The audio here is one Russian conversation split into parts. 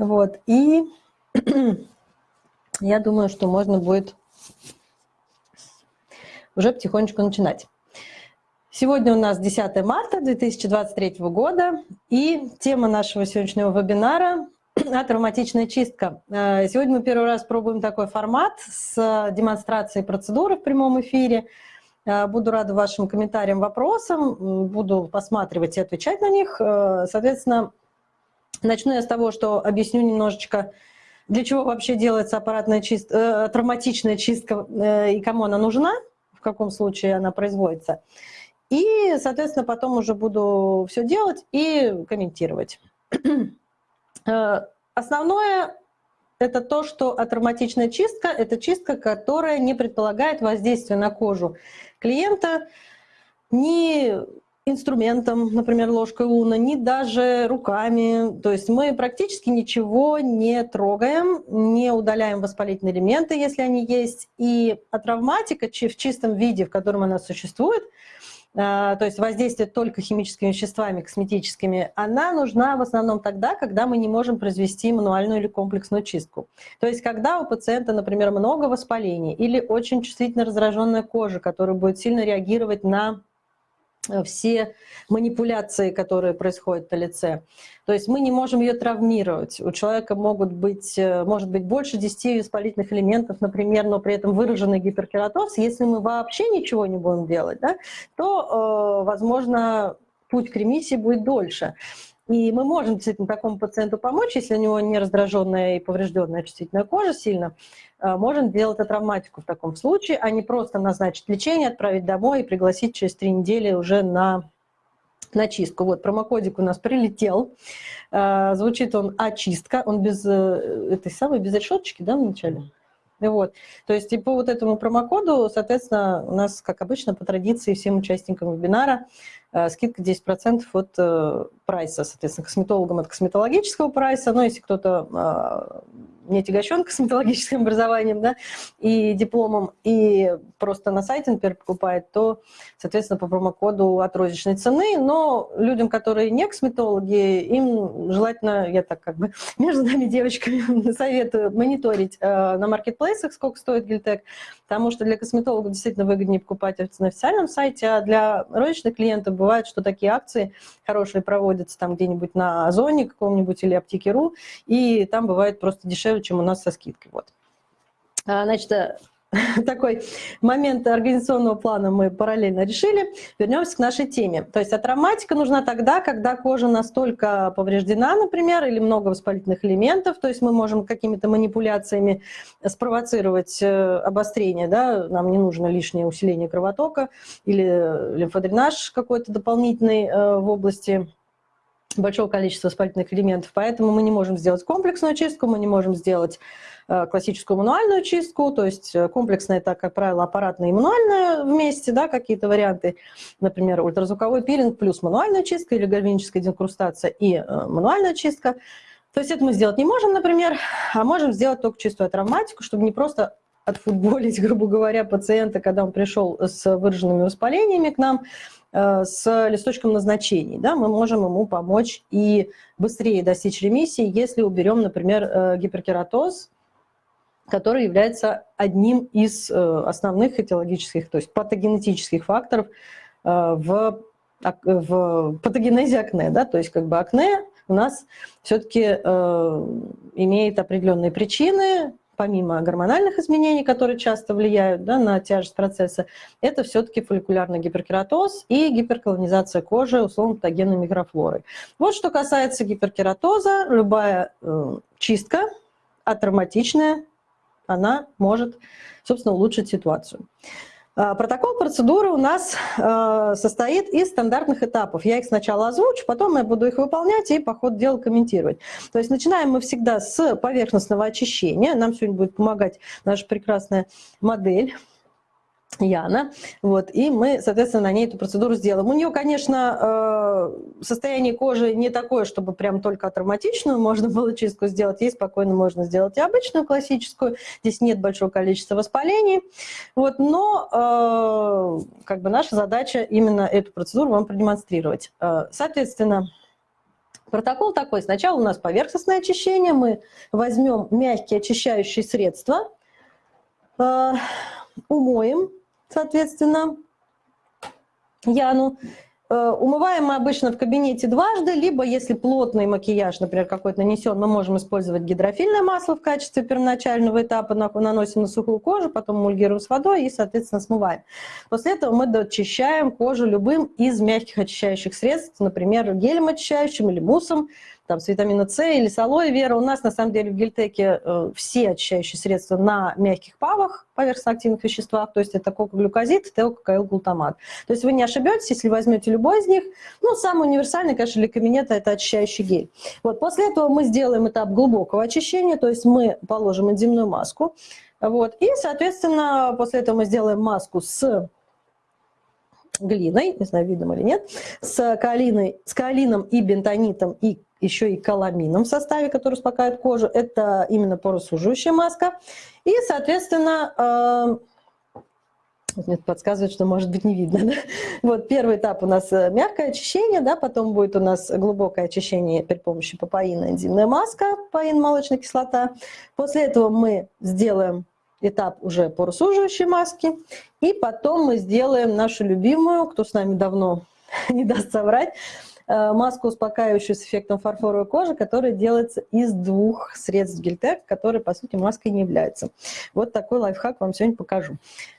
Вот, и я думаю, что можно будет уже потихонечку начинать. Сегодня у нас 10 марта 2023 года, и тема нашего сегодняшнего вебинара – травматичная чистка. Э, сегодня мы первый раз пробуем такой формат с демонстрацией процедуры в прямом эфире. Э, буду рада вашим комментариям, вопросам, буду посматривать и отвечать на них. Э, соответственно, начну я с того, что объясню немножечко, для чего вообще делается аппаратная чистка, травматичная чистка и кому она нужна, в каком случае она производится. И, соответственно, потом уже буду все делать и комментировать. Э, основное – это то, что атравматичная чистка – это чистка, которая не предполагает воздействие на кожу клиента ни инструментом, например, ложкой луна, ни даже руками. То есть мы практически ничего не трогаем, не удаляем воспалительные элементы, если они есть. И атравматика в чистом виде, в котором она существует – а, то есть воздействие только химическими веществами, косметическими, она нужна в основном тогда, когда мы не можем произвести мануальную или комплексную чистку. То есть когда у пациента, например, много воспалений или очень чувствительно раздраженная кожа, которая будет сильно реагировать на Э, все манипуляции, которые происходят на лице. То есть мы не можем ее травмировать. У человека могут быть, э, может быть больше 10 воспалительных элементов, например, но при этом выраженный гиперкератоз. Если мы вообще ничего не будем делать, да, то, э, возможно, путь к ремиссии будет дольше. И мы можем действительно такому пациенту помочь, если у него не раздраженная и поврежденная чувствительная кожа сильно, э, можем делать травматику в таком случае, а не просто назначить лечение, отправить домой и пригласить через три недели уже на, на чистку. Вот промокодик у нас прилетел, э, звучит он очистка, он без э, этой самой, без решеточки, да, вначале? Вот. То есть и по вот этому промокоду, соответственно, у нас, как обычно, по традиции всем участникам вебинара скидка 10% от прайса, соответственно, косметологам от косметологического прайса, но если кто-то а, не тягощен косметологическим образованием да, и дипломом, и просто на сайте, например, покупает, то, соответственно, по промокоду от розничной цены. Но людям, которые не косметологи, им желательно, я так как бы между нами девочками советую мониторить э, на маркетплейсах, сколько стоит гельтек, потому что для косметологов действительно выгоднее покупать на официальном сайте, а для розничных клиентов бывает, что такие акции хорошие проводятся там где-нибудь на Озоне каком-нибудь или Аптеке.ру, и там бывает просто дешевле чем у нас со скидкой. Вот. А, значит, э, такой момент организационного плана мы параллельно решили. Вернемся к нашей теме. То есть атравматика нужна тогда, когда кожа настолько повреждена, например, или много воспалительных элементов, то есть мы можем какими-то манипуляциями спровоцировать э, обострение, да? нам не нужно лишнее усиление кровотока или лимфодренаж какой-то дополнительный э, в области большого количества воспалительных элементов, поэтому мы не можем сделать комплексную чистку, мы не можем сделать э, классическую мануальную чистку, то есть э, комплексная это, как правило, аппаратная и мануальная вместе, да, какие-то варианты, например, ультразвуковой пилинг плюс мануальная чистка или гальваническая декрустация и э, мануальная чистка. То есть это мы сделать не можем, например, а можем сделать только чистую травматику, чтобы не просто отфутболить, грубо говоря, пациента, когда он пришел с выраженными воспалениями к нам, с листочком назначений. Да, мы можем ему помочь и быстрее достичь ремиссии, если уберем, например, э, гиперкератоз, который является одним из э, основных этиологических, то есть патогенетических факторов в, в патогенезе акне. Да? То есть как бы акне у нас все-таки имеет определенные причины, помимо гормональных изменений, которые часто влияют да, на тяжесть процесса, это все-таки фолликулярный гиперкератоз и гиперколонизация кожи условно-патогенной микрофлорой. Вот что касается гиперкератоза, любая э, чистка атравматичная, она может, собственно, улучшить ситуацию. А, протокол процедуры у нас а, состоит из стандартных этапов. Я их сначала озвучу, потом я буду их выполнять и по ходу дела комментировать. То есть начинаем мы всегда с поверхностного очищения. Нам сегодня будет помогать наша прекрасная модель Яна. Вот, и мы, соответственно, на ней эту процедуру сделаем. У нее, конечно, э, состояние кожи не такое, чтобы прям только травматичную можно было чистку сделать. Ей спокойно можно сделать и обычную классическую. Здесь нет большого количества воспалений. Вот, но э, как бы наша задача именно эту процедуру вам продемонстрировать. Э, соответственно, Протокол такой. Сначала у нас поверхностное очищение. Мы возьмем мягкие очищающие средства, умоем, соответственно, Яну. Э, умываем мы обычно в кабинете дважды, либо если плотный макияж, например, какой-то нанесен, мы можем использовать гидрофильное масло в качестве первоначального этапа, наносим на сухую кожу, потом эмульгируем с водой и, соответственно, смываем. После этого мы дочищаем кожу любым из мягких очищающих средств, например, гелем очищающим или муссом, там, с витамина С или с алоэ вера. У нас, на самом деле, в гельтеке э, все очищающие средства на мягких павах, поверхностно-активных веществах, то есть это кокоглюкозид, теококаилглутамат. То есть вы не ошибетесь, если возьмете любой из них. Ну, самый универсальный, конечно, для кабинета – это очищающий гель. Вот, после этого мы сделаем этап глубокого очищения, то есть мы положим энзимную маску, вот, и, соответственно, после этого мы сделаем маску с глиной, не знаю, видно или нет, с, калиной, с калином и бентонитом и еще и каламином в составе, который успокаивает кожу. Это именно поросуживающая маска. И, соответственно, э, мне подсказывает, что может быть не видно. Да? Вот первый этап у нас э, мягкое очищение, да, потом будет у нас глубокое очищение при помощи папаина, энзимная маска, папаин, молочная кислота. После этого мы сделаем этап уже поросуживающей маски, и потом мы сделаем нашу любимую, кто с нами давно не даст соврать, маску, успокаивающую с эффектом фарфоровой кожи, которая делается из двух средств гельтек, которые, по сути, маской не являются. Вот такой лайфхак вам сегодня покажу.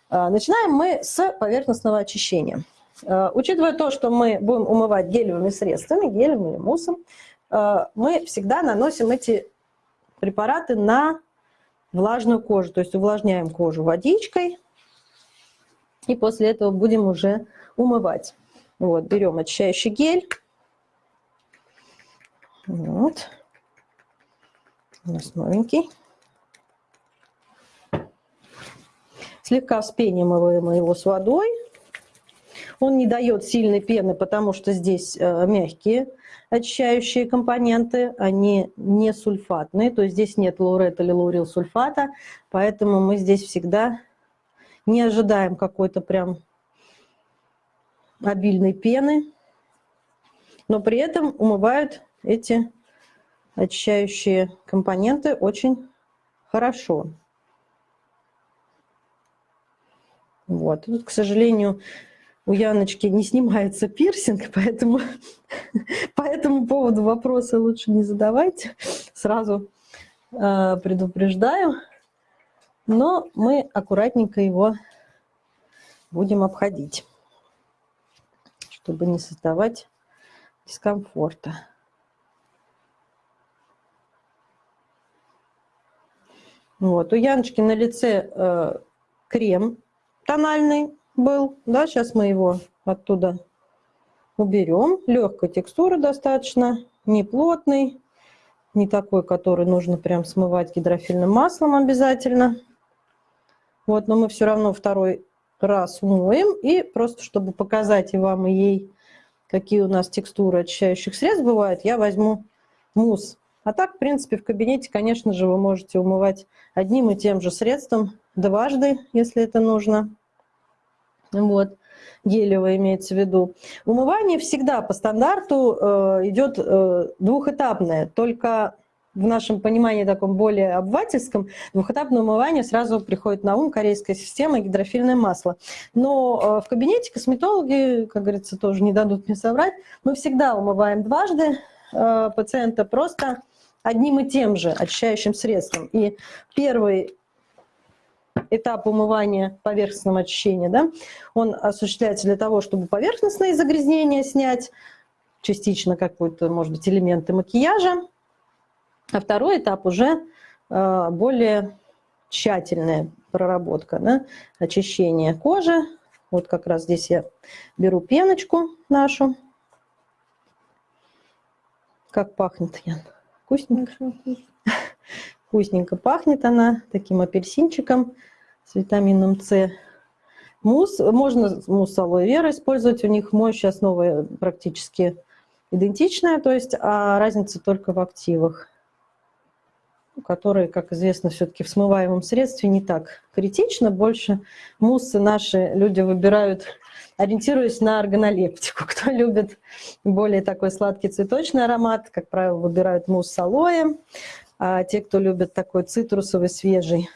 Э, начинаем мы с поверхностного очищения. Э, учитывая то, что мы будем умывать гелевыми средствами, гелем или муссом, мы всегда наносим эти препараты на влажную кожу, то есть увлажняем кожу водичкой, и после этого будем уже умывать. Вот, берем очищающий гель, вот. У нас новенький. Слегка вспениваем его с водой. Он не дает сильной пены, потому что здесь э, мягкие очищающие компоненты, они не сульфатные, то есть здесь нет лаурета или лаурил сульфата, поэтому мы здесь всегда не ожидаем какой-то прям обильной пены, но при этом умывают эти очищающие компоненты очень хорошо. Вот. Тут, к сожалению, у Яночки не снимается пирсинг, поэтому по этому поводу вопросы лучше не задавайте. Сразу э, предупреждаю. Но мы аккуратненько его будем обходить, чтобы не создавать дискомфорта. Вот. У Яночки на лице э, крем тональный был. Да, сейчас мы его оттуда уберем. Легкой текстуры достаточно, не плотный, не такой, который нужно прям смывать гидрофильным маслом обязательно. Вот, но мы все равно второй раз моем. И просто, чтобы показать и вам, и ей, какие у нас текстуры очищающих средств бывают, я возьму мусс а так, в принципе, в кабинете, конечно же, вы можете умывать одним и тем же средством дважды, если это нужно. Вот, гелевое имеется в виду. Умывание всегда по стандарту э, идет э, двухэтапное, только в нашем понимании таком более обывательском, двухэтапное умывание сразу приходит на ум корейская система и гидрофильное масло. Но э, в кабинете косметологи, как говорится, тоже не дадут мне соврать, мы всегда умываем дважды э, пациента просто одним и тем же очищающим средством. И первый этап умывания поверхностного очищения, да, он осуществляется для того, чтобы поверхностные загрязнения снять, частично какой-то, может быть, элементы макияжа. А второй этап уже э, более тщательная проработка, да, очищение кожи. Вот как раз здесь я беру пеночку нашу. Как пахнет, Ян? Вкусненько. Вкусненько пахнет она таким апельсинчиком с витамином С. Мусс, можно мусс алоэ вера использовать, у них моющая основа практически идентичная, то есть а разница только в активах. который, как известно, все-таки в смываемом средстве не так критично. Больше муссы наши люди выбирают, ориентируясь на органолептику. Кто любит более такой сладкий цветочный аромат, как правило, выбирают мусс с алоэ. А те, кто любит такой цитрусовый, свежий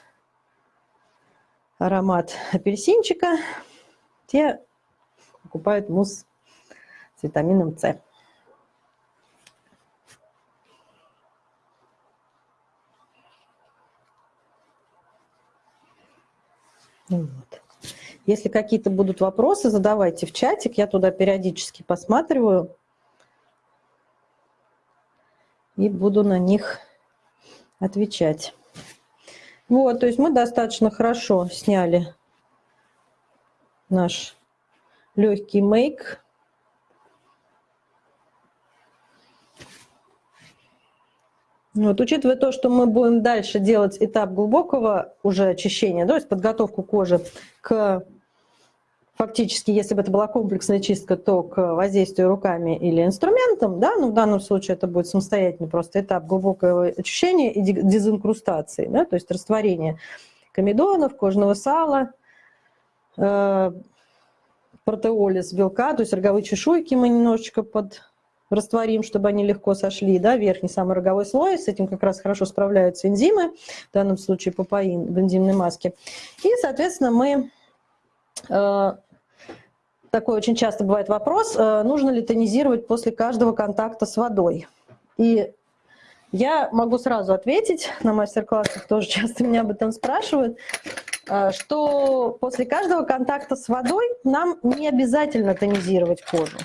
аромат апельсинчика, те покупают мусс с витамином С. Вот. Если какие-то будут вопросы, задавайте в чатик, я туда периодически посматриваю и буду на них отвечать. Вот, то есть мы достаточно хорошо сняли наш легкий мейк. Вот, учитывая то, что мы будем дальше делать этап глубокого уже очищения, то есть подготовку кожи к фактически, если бы это была комплексная чистка, то к воздействию руками или инструментом, да, ну в данном случае это будет самостоятельный просто этап глубокого очищения и дезинкрустации, да, то есть растворение комедонов, кожного сала, э, протеолиз белка, то есть роговые чешуйки мы немножечко под растворим, чтобы они легко сошли, да, верхний самый роговой слой, с этим как раз хорошо справляются энзимы, в данном случае папаин в энзимной маске. И, соответственно, мы, э, такой очень часто бывает вопрос, э, нужно ли тонизировать после каждого контакта с водой. И я могу сразу ответить, на мастер-классах тоже часто меня об этом спрашивают, э, что после каждого контакта с водой нам не обязательно тонизировать кожу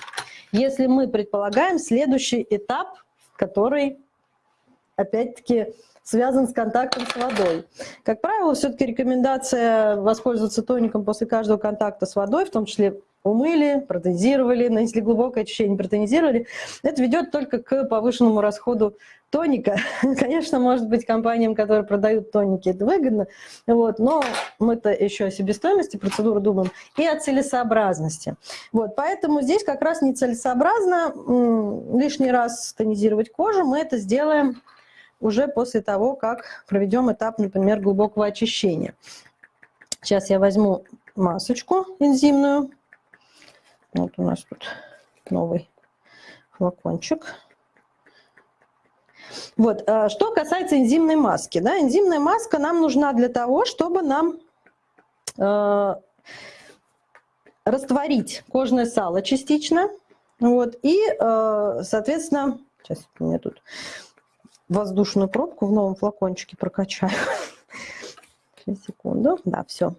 если мы предполагаем следующий этап, который, опять-таки, связан с контактом с водой. Как правило, все-таки рекомендация воспользоваться тоником после каждого контакта с водой, в том числе умыли, протонизировали, нанесли глубокое очищение, протонизировали, это ведет только к повышенному расходу тоника. Конечно, может быть, компаниям, которые продают тоники, это выгодно, вот, но мы-то еще о себестоимости процедуры думаем и о целесообразности. Вот, поэтому здесь как раз нецелесообразно лишний раз тонизировать кожу, мы это сделаем уже после того, как проведем этап, например, глубокого очищения. Сейчас я возьму масочку энзимную, вот у нас тут новый флакончик. Вот, а, что касается энзимной маски. Да, энзимная маска нам нужна для того, чтобы нам э, растворить кожное сало частично. Вот, и, э, соответственно, сейчас у меня тут воздушную пробку в новом флакончике прокачаю. Секунду, да, все.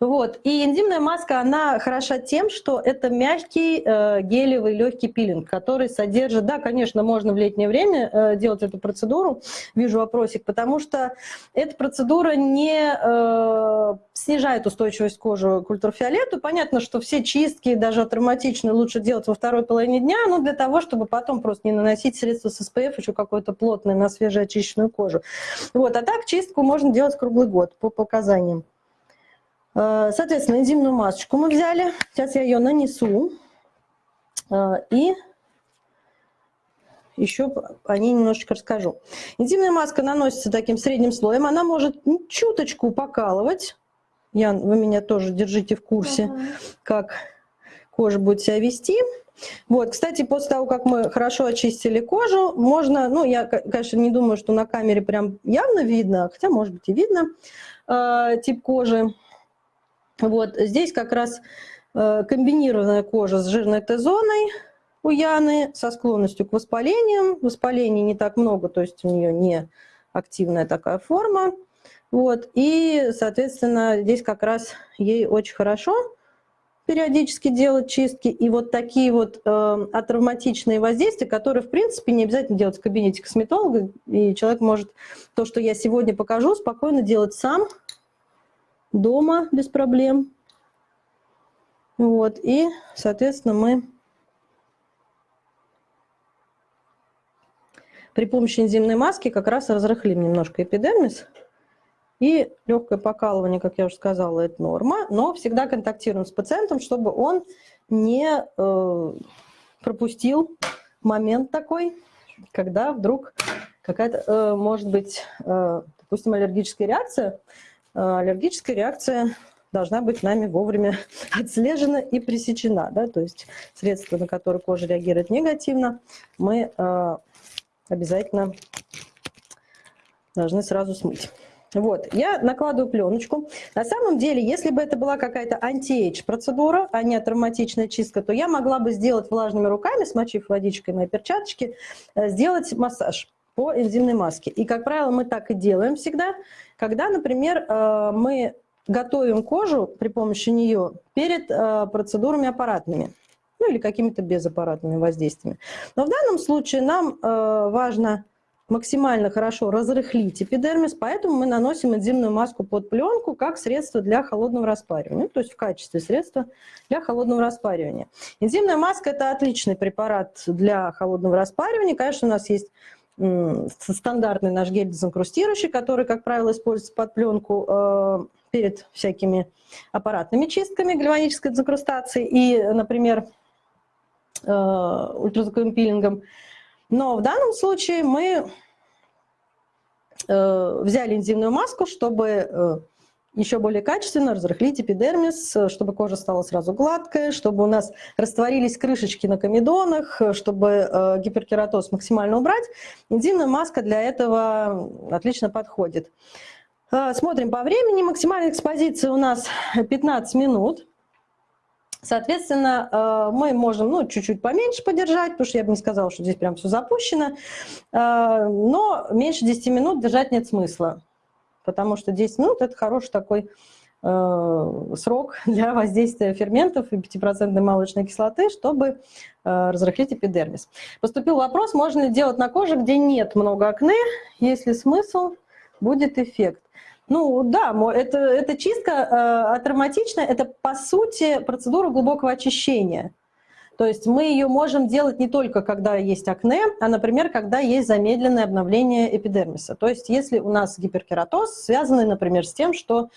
Вот. И энзимная маска, она хороша тем, что это мягкий э, гелевый легкий пилинг, который содержит, да, конечно, можно в летнее время э, делать эту процедуру, вижу вопросик, потому что эта процедура не э, снижает устойчивость кожи к ультрафиолету. Понятно, что все чистки, даже травматичные, лучше делать во второй половине дня, но для того, чтобы потом просто не наносить средства с SPF еще какое-то плотное на свежеочищенную кожу. Вот. А так чистку можно делать круглый год по показаниям. Э, соответственно, энзимную масочку мы взяли. Сейчас я ее нанесу. Э, и еще о ней немножечко расскажу. Энзимная маска наносится таким средним слоем. Она может чуточку покалывать. Ян, вы меня тоже держите в курсе, ага. как кожа будет себя вести. Вот, кстати, после того, как мы хорошо очистили кожу, можно, ну, я, конечно, не думаю, что на камере прям явно видно, хотя, может быть, и видно э, тип кожи. Вот здесь как раз э, комбинированная кожа с жирной Т-зоной у Яны, со склонностью к воспалениям. Воспалений не так много, то есть у нее не активная такая форма. Вот, и, соответственно, здесь как раз ей очень хорошо периодически делать чистки. И вот такие вот э, атравматичные воздействия, которые, в принципе, не обязательно делать в кабинете косметолога. И человек может то, что я сегодня покажу, спокойно делать сам, дома без проблем. Вот, и, соответственно, мы при помощи энзимной маски как раз разрыхлим немножко эпидермис. И легкое покалывание, как я уже сказала, это норма, но всегда контактируем с пациентом, чтобы он не э, пропустил момент такой, когда вдруг какая-то, может быть, допустим, аллергическая реакция. Аллергическая реакция должна быть нами вовремя отслежена и пресечена. Да? То есть средства, на которые кожа реагирует негативно, мы э, обязательно должны сразу смыть. Вот, я накладываю пленочку. На самом деле, если бы это была какая-то anti-age процедура, а не травматичная чистка, то я могла бы сделать влажными руками, смочив водичкой мои перчаточки, э, сделать массаж по энзимной маске. И, как правило, мы так и делаем всегда, когда, например, э, мы готовим кожу при помощи нее перед э, процедурами аппаратными, ну или какими-то безаппаратными воздействиями. Но в данном случае нам важно максимально хорошо разрыхлить эпидермис, поэтому мы наносим энзимную маску под пленку как средство для холодного распаривания, то есть в качестве средства для холодного распаривания. Энзимная маска – это отличный препарат для холодного распаривания. Конечно, у нас есть стандартный наш гель дезинкрустирующий, который, как правило, используется под пленку э, перед всякими аппаратными чистками гальванической дезинкрустации и, например, э, ультразвуковым пилингом. Но в данном случае мы э, взяли энзимную маску, чтобы э, еще более качественно разрыхлить эпидермис, чтобы кожа стала сразу гладкая, чтобы у нас растворились крышечки на комедонах, чтобы гиперкератоз максимально убрать. Энзимная маска для этого отлично подходит. Смотрим по времени. Максимальная экспозиция у нас 15 минут. Соответственно, а, мы можем ну, чуть-чуть поменьше подержать, потому что я бы не сказала, что здесь прям все запущено. А, но меньше 10 минут держать нет смысла, потому что 10 минут – это хороший такой срок для воздействия ферментов и 5% молочной кислоты, чтобы разрыхлить эпидермис. Поступил вопрос, можно ли делать на коже, где нет много акне, если смысл, будет эффект. Ну да, это, это чистка э, атравматичная, это по сути процедура глубокого очищения. То есть мы ее можем делать не только когда есть акне, а, например, когда есть замедленное обновление эпидермиса. То есть если у нас гиперкератоз, связанный, например, с тем, что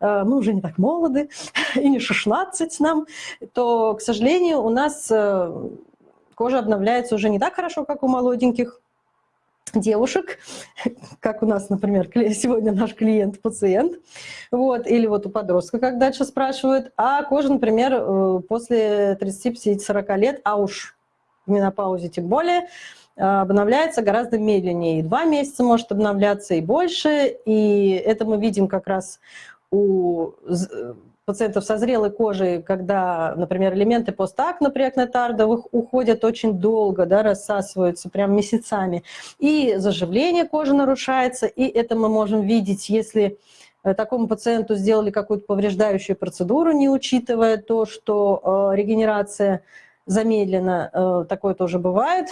э, мы уже не так молоды, и не 16 нам, то, к сожалению, у нас э, кожа обновляется уже не так хорошо, как у молоденьких, девушек, как у нас, например, сегодня наш клиент-пациент, вот, или вот у подростка, как дальше спрашивают, а кожа, например, э, после 30-40 лет, а уж в менопаузе тем более, э, обновляется гораздо медленнее. И два месяца может обновляться, и больше. И это мы видим как раз у пациентов со зрелой кожей, когда, например, элементы постакна преакнетардовых уходят очень долго, да, рассасываются прям месяцами, и заживление кожи нарушается, и это мы можем видеть, если э, такому пациенту сделали какую-то повреждающую процедуру, не учитывая то, что э, регенерация замедлена, э, такое тоже бывает,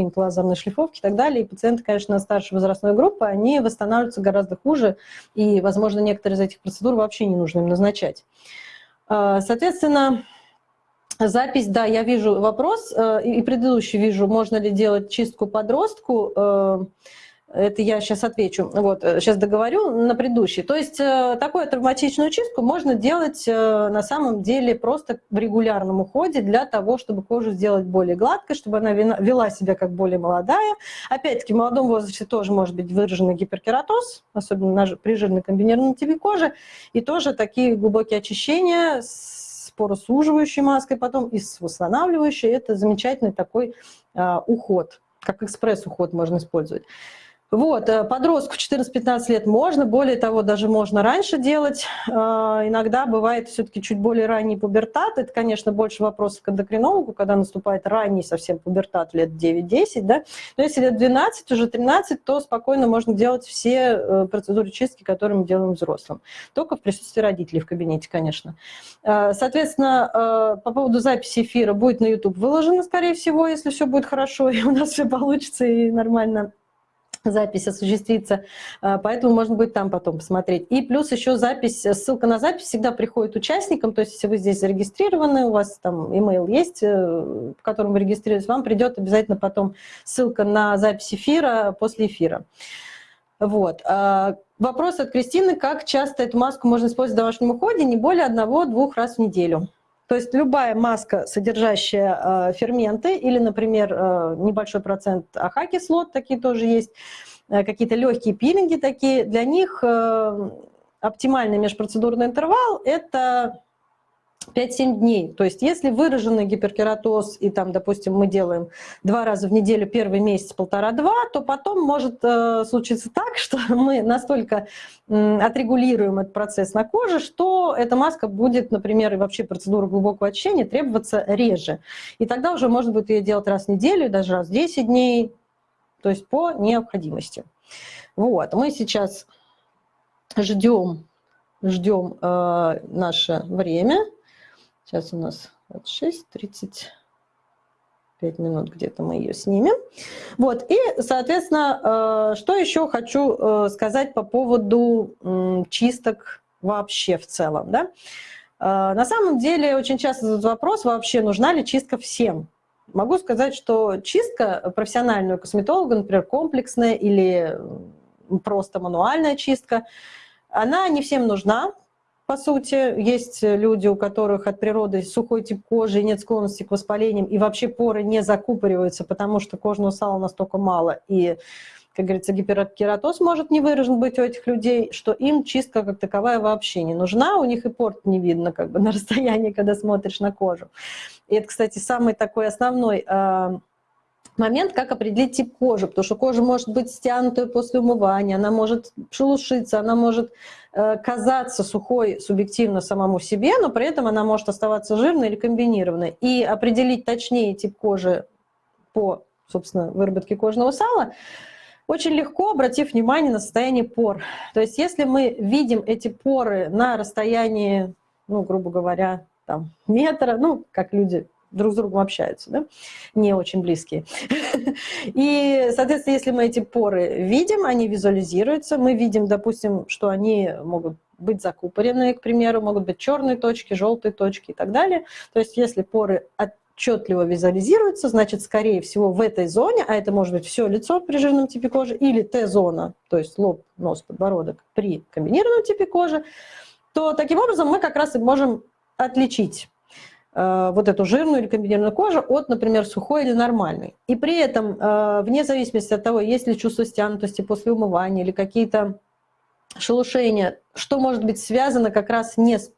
какие-нибудь лазерные шлифовки и так далее. И пациенты, конечно, старшей возрастной группы, они восстанавливаются гораздо хуже, и, возможно, некоторые из этих процедур вообще не нужно им назначать. А, соответственно, запись, да, я вижу вопрос, э, и предыдущий вижу, можно ли делать чистку подростку, э, это я сейчас отвечу. Вот, сейчас э, договорю на предыдущий. То есть э, такую травматичную чистку можно делать э, на самом деле просто в регулярном уходе для того, чтобы кожу сделать более гладкой, чтобы она вела себя как более молодая. Опять-таки, в молодом возрасте тоже может быть выраженный гиперкератоз, особенно при жирной комбинированной типе кожи. И тоже такие глубокие очищения с поросуживающей маской потом и с восстанавливающей. Это замечательный такой уход, как экспресс-уход можно использовать. Вот, э, подростку 14-15 лет можно, более того, даже можно раньше делать. Э, иногда бывает все-таки чуть более ранний пубертат. Это, конечно, больше вопросов к эндокринологу, когда наступает ранний совсем пубертат лет 9-10. Да? Но если лет 12, уже 13, то спокойно можно делать все э, процедуры чистки, которые мы делаем взрослым. Только в присутствии родителей в кабинете, конечно. Соответственно, по поводу записи эфира будет на YouTube выложено, скорее всего, если все будет хорошо, и у нас все получится, и нормально запись осуществится, а, поэтому можно будет там потом посмотреть. И плюс еще запись, ссылка на запись всегда приходит участникам, то есть если вы здесь зарегистрированы, у вас там email есть, э, по которому вы регистрируетесь, вам придет обязательно потом ссылка на запись эфира после эфира. Вот. А, вопрос от Кристины, как часто эту маску можно использовать в домашнем уходе? Не более одного-двух раз в неделю. То есть любая маска, содержащая ферменты или, например, небольшой процент АХ-кислот, такие тоже есть, какие-то легкие пилинги такие, для них оптимальный межпроцедурный интервал – это 5-7 дней. То есть если выраженный гиперкератоз, и там, допустим, мы делаем два раза в неделю первый месяц, полтора-два, то потом может э, случиться так, что мы настолько э, отрегулируем этот процесс на коже, что эта маска будет, например, и вообще процедура глубокого очищения требоваться реже. И тогда уже можно будет ее делать раз в неделю, даже раз в 10 дней, то есть по необходимости. Вот, мы сейчас ждем, ждем э, наше время. Сейчас у нас 26, 35 минут где-то мы ее снимем. Вот, и, соответственно, э, что еще хочу э, сказать по поводу чисток вообще в целом, да? Э, на самом деле очень часто задают вопрос, вообще нужна ли чистка всем? Могу сказать, что чистка профессионального косметолога, например, комплексная или просто мануальная чистка, она не всем нужна, по сути. Есть люди, у которых от природы сухой тип кожи нет склонности к воспалениям, и вообще поры не закупориваются, потому что кожного сала настолько мало, и, как говорится, гиперкератоз может не выражен быть у этих людей, что им чистка как таковая вообще не нужна, у них и порт не видно как бы на расстоянии, когда смотришь на кожу. И это, кстати, самый такой основной а, момент, как определить тип кожи, потому что кожа может быть стянутая после умывания, она может шелушиться, она может э, казаться сухой субъективно самому себе, но при этом она может оставаться жирной или комбинированной. И определить точнее тип кожи по, собственно, выработке кожного сала очень легко, обратив внимание на состояние пор. То есть если мы видим эти поры на расстоянии, ну, грубо говоря, там, метра, ну, как люди друг с другом общаются, да? не очень близкие. И, соответственно, если мы эти поры видим, они визуализируются, мы видим, допустим, что они могут быть закупоренные, к примеру, могут быть черные точки, желтые точки и так далее. То есть если поры отчетливо визуализируются, значит, скорее всего, в этой зоне, а это может быть все лицо при жирном типе кожи, или Т-зона, то есть лоб, нос, подбородок при комбинированном типе кожи, то таким образом мы как раз и можем отличить вот эту жирную или комбинированную кожу от, например, сухой или нормальной. И при этом, э, вне зависимости от того, есть ли чувство стянутости после умывания или какие-то шелушения, что может быть связано как раз не с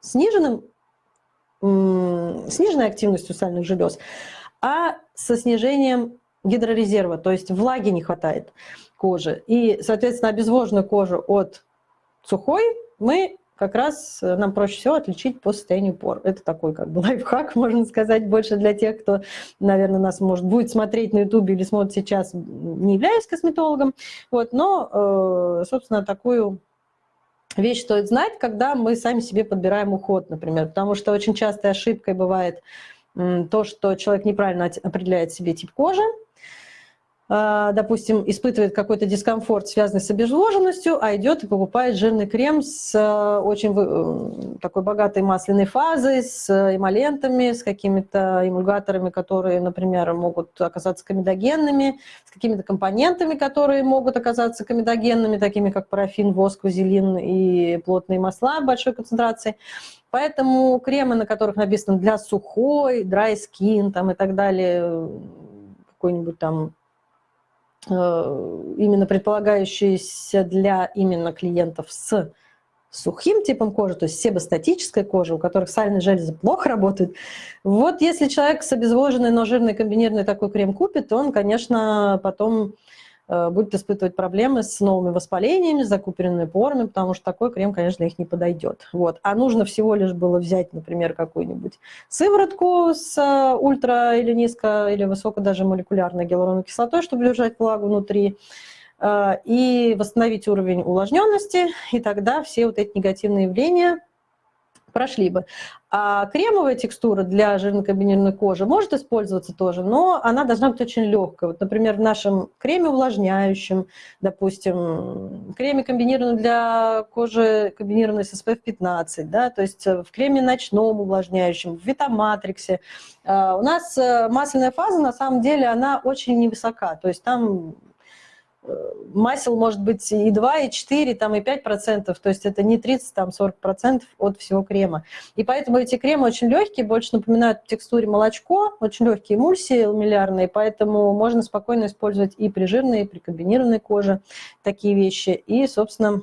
сниженным, сниженной активностью сальных желез, а со снижением гидрорезерва, то есть влаги не хватает кожи. И, соответственно, обезвоженную кожу от сухой мы как раз э, нам проще всего отличить по состоянию пор. Это такой как бы лайфхак, можно сказать, больше для тех, кто, наверное, нас может будет смотреть на ютубе или смотрит сейчас, не являясь косметологом. Вот, но, э, собственно, такую вещь стоит знать, когда мы сами себе подбираем уход, например, потому что очень частой ошибкой бывает то, что человек неправильно определяет себе тип кожи, допустим, испытывает какой-то дискомфорт, связанный с обезвоженностью, а идет и покупает жирный крем с э, очень э, такой богатой масляной фазой, с эмолентами, с какими-то эмульгаторами, которые, например, могут оказаться комедогенными, с какими-то компонентами, которые могут оказаться комедогенными, такими как парафин, воск, вазелин и плотные масла большой концентрации. Поэтому кремы, на которых написано для сухой, dry skin там, и так далее, какой-нибудь там Э, именно предполагающиеся для именно клиентов с сухим типом кожи, то есть себостатической кожи, у которых сальные железы плохо работают. Вот если человек с обезвоженной, но жирной комбинированный такой крем купит, то он, конечно, потом Э, будет испытывать проблемы с новыми воспалениями, с закупоренными порами, потому что такой крем, конечно, их не подойдет. Вот. А нужно всего лишь было взять, например, какую-нибудь сыворотку с э, ультра или низко, или высоко даже молекулярной гиалуроновой кислотой, чтобы держать влагу внутри, э, и восстановить уровень увлажненности, и тогда все вот эти негативные явления прошли бы. А кремовая текстура для жирно-комбинированной кожи может использоваться тоже, но она должна быть очень легкой. Вот, например, в нашем креме увлажняющем, допустим, креме комбинированном для кожи, комбинированной с SPF 15, да, то есть в креме ночном увлажняющем, в Витаматриксе. А, у нас э, масляная фаза, на самом деле, она очень невысока, то есть там масел может быть и 2, и 4, там, и 5 процентов, то есть это не 30, там 40 процентов от всего крема. И поэтому эти кремы очень легкие, больше напоминают в текстуре молочко, очень легкие эмульсии ламеллярные, поэтому можно спокойно использовать и при жирной, и при комбинированной коже такие вещи. И, собственно,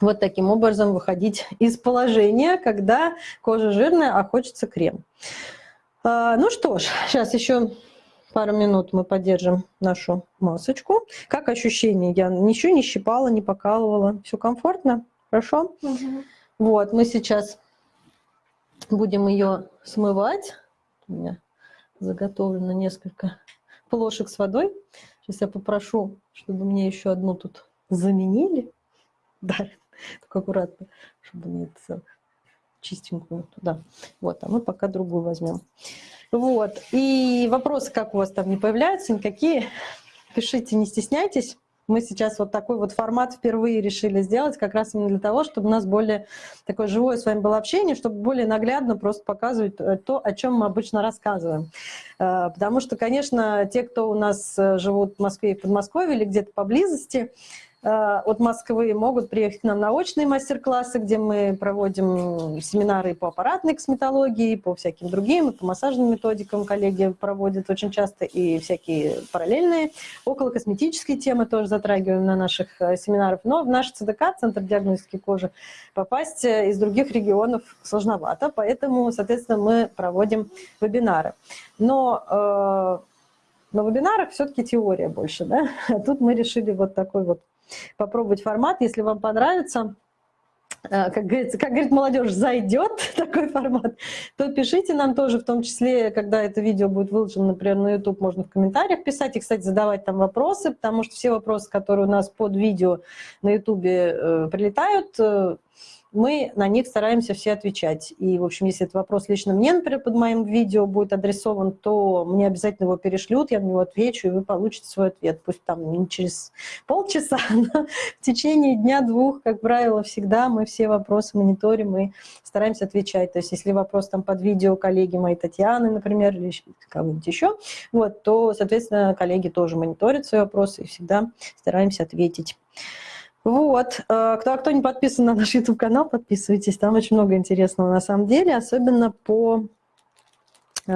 вот таким образом выходить из положения, когда кожа жирная, а хочется крем. А, ну что ж, сейчас еще пару минут мы поддержим нашу масочку. Как ощущение? Я ничего не щипала, не покалывала. Все комфортно? Хорошо? Угу. Вот, мы сейчас будем ее смывать. У меня заготовлено несколько плошек с водой. Сейчас я попрошу, чтобы мне еще одну тут заменили. Да, только аккуратно, чтобы не это чистенькую туда. Вот, а мы пока другую возьмем. Вот. И вопросы, как у вас там не появляются, никакие, пишите, не стесняйтесь. Мы сейчас вот такой вот формат впервые решили сделать, как раз именно для того, чтобы у нас более такое живое с вами было общение, чтобы более наглядно просто показывать э, то, о чем мы обычно рассказываем. Э, потому что, конечно, те, кто у нас э, живут в Москве и Подмосковье или где-то поблизости, от Москвы могут приехать к нам на очные мастер-классы, где мы проводим семинары по аппаратной косметологии, по всяким другим, по массажным методикам коллеги проводят очень часто, и всякие параллельные. Около косметической темы тоже затрагиваем на наших э, семинарах. Но в наш ЦДК, Центр диагностики кожи, попасть э, из других регионов сложновато, поэтому, соответственно, мы проводим вебинары. Но на вебинарах все-таки теория больше, да? А тут мы решили вот такой вот попробовать формат. Если вам понравится, э, как говорится, как говорит молодежь, зайдет такой формат, то пишите нам тоже, в том числе, когда это видео будет выложено, например, на YouTube, можно в комментариях писать и, кстати, задавать там вопросы, потому что все вопросы, которые у нас под видео на YouTube э, прилетают, э, мы на них стараемся все отвечать. И, в общем, если этот вопрос лично мне, например, под моим видео будет адресован, то мне обязательно его перешлют, я на него отвечу, и вы получите свой ответ. Пусть там не через полчаса, но в течение дня-двух, как правило, всегда мы все вопросы мониторим и стараемся отвечать. То есть если вопрос там под видео коллеги моей Татьяны, например, или кого-нибудь еще, вот, то, соответственно, коллеги тоже мониторят свои вопросы и всегда стараемся ответить. Вот. Э, кто, кто не подписан на наш YouTube-канал, подписывайтесь. Там очень много интересного на самом деле, особенно по э,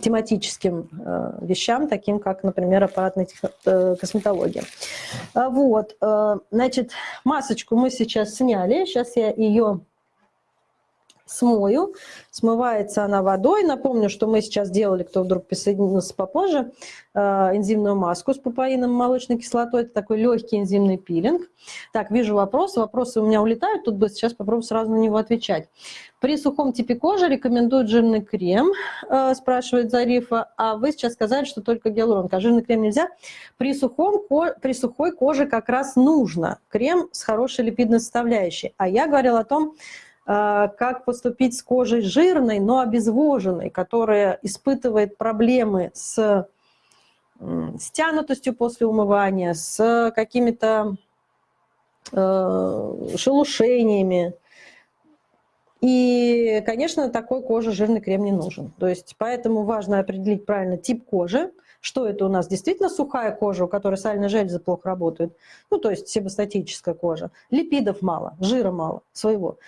тематическим э, вещам, таким как, например, аппаратная косметология. Вот, значит, масочку мы сейчас сняли, сейчас я ее смою. Смывается она водой. Напомню, что мы сейчас делали, кто вдруг присоединился попозже, э, энзимную маску с папаином молочной кислотой. Это такой легкий энзимный пилинг. Так, вижу вопрос. Вопросы у меня улетают тут быстро. Сейчас попробую сразу на него отвечать. При сухом типе кожи рекомендуют жирный крем, э, спрашивает Зарифа. А вы сейчас сказали, что только гиалуронка. А жирный крем нельзя? При, сухом, при сухой коже как раз нужно крем с хорошей липидной составляющей. А я говорила о том, как поступить с кожей жирной, но обезвоженной, которая испытывает проблемы с стянутостью после умывания, с какими-то э, шелушениями. И, конечно, такой коже жирный крем не нужен. То есть поэтому важно определить правильно тип кожи, что это у нас действительно сухая кожа, у которой сальные железы плохо работают, ну, то есть себастатическая кожа, липидов мало, жира мало своего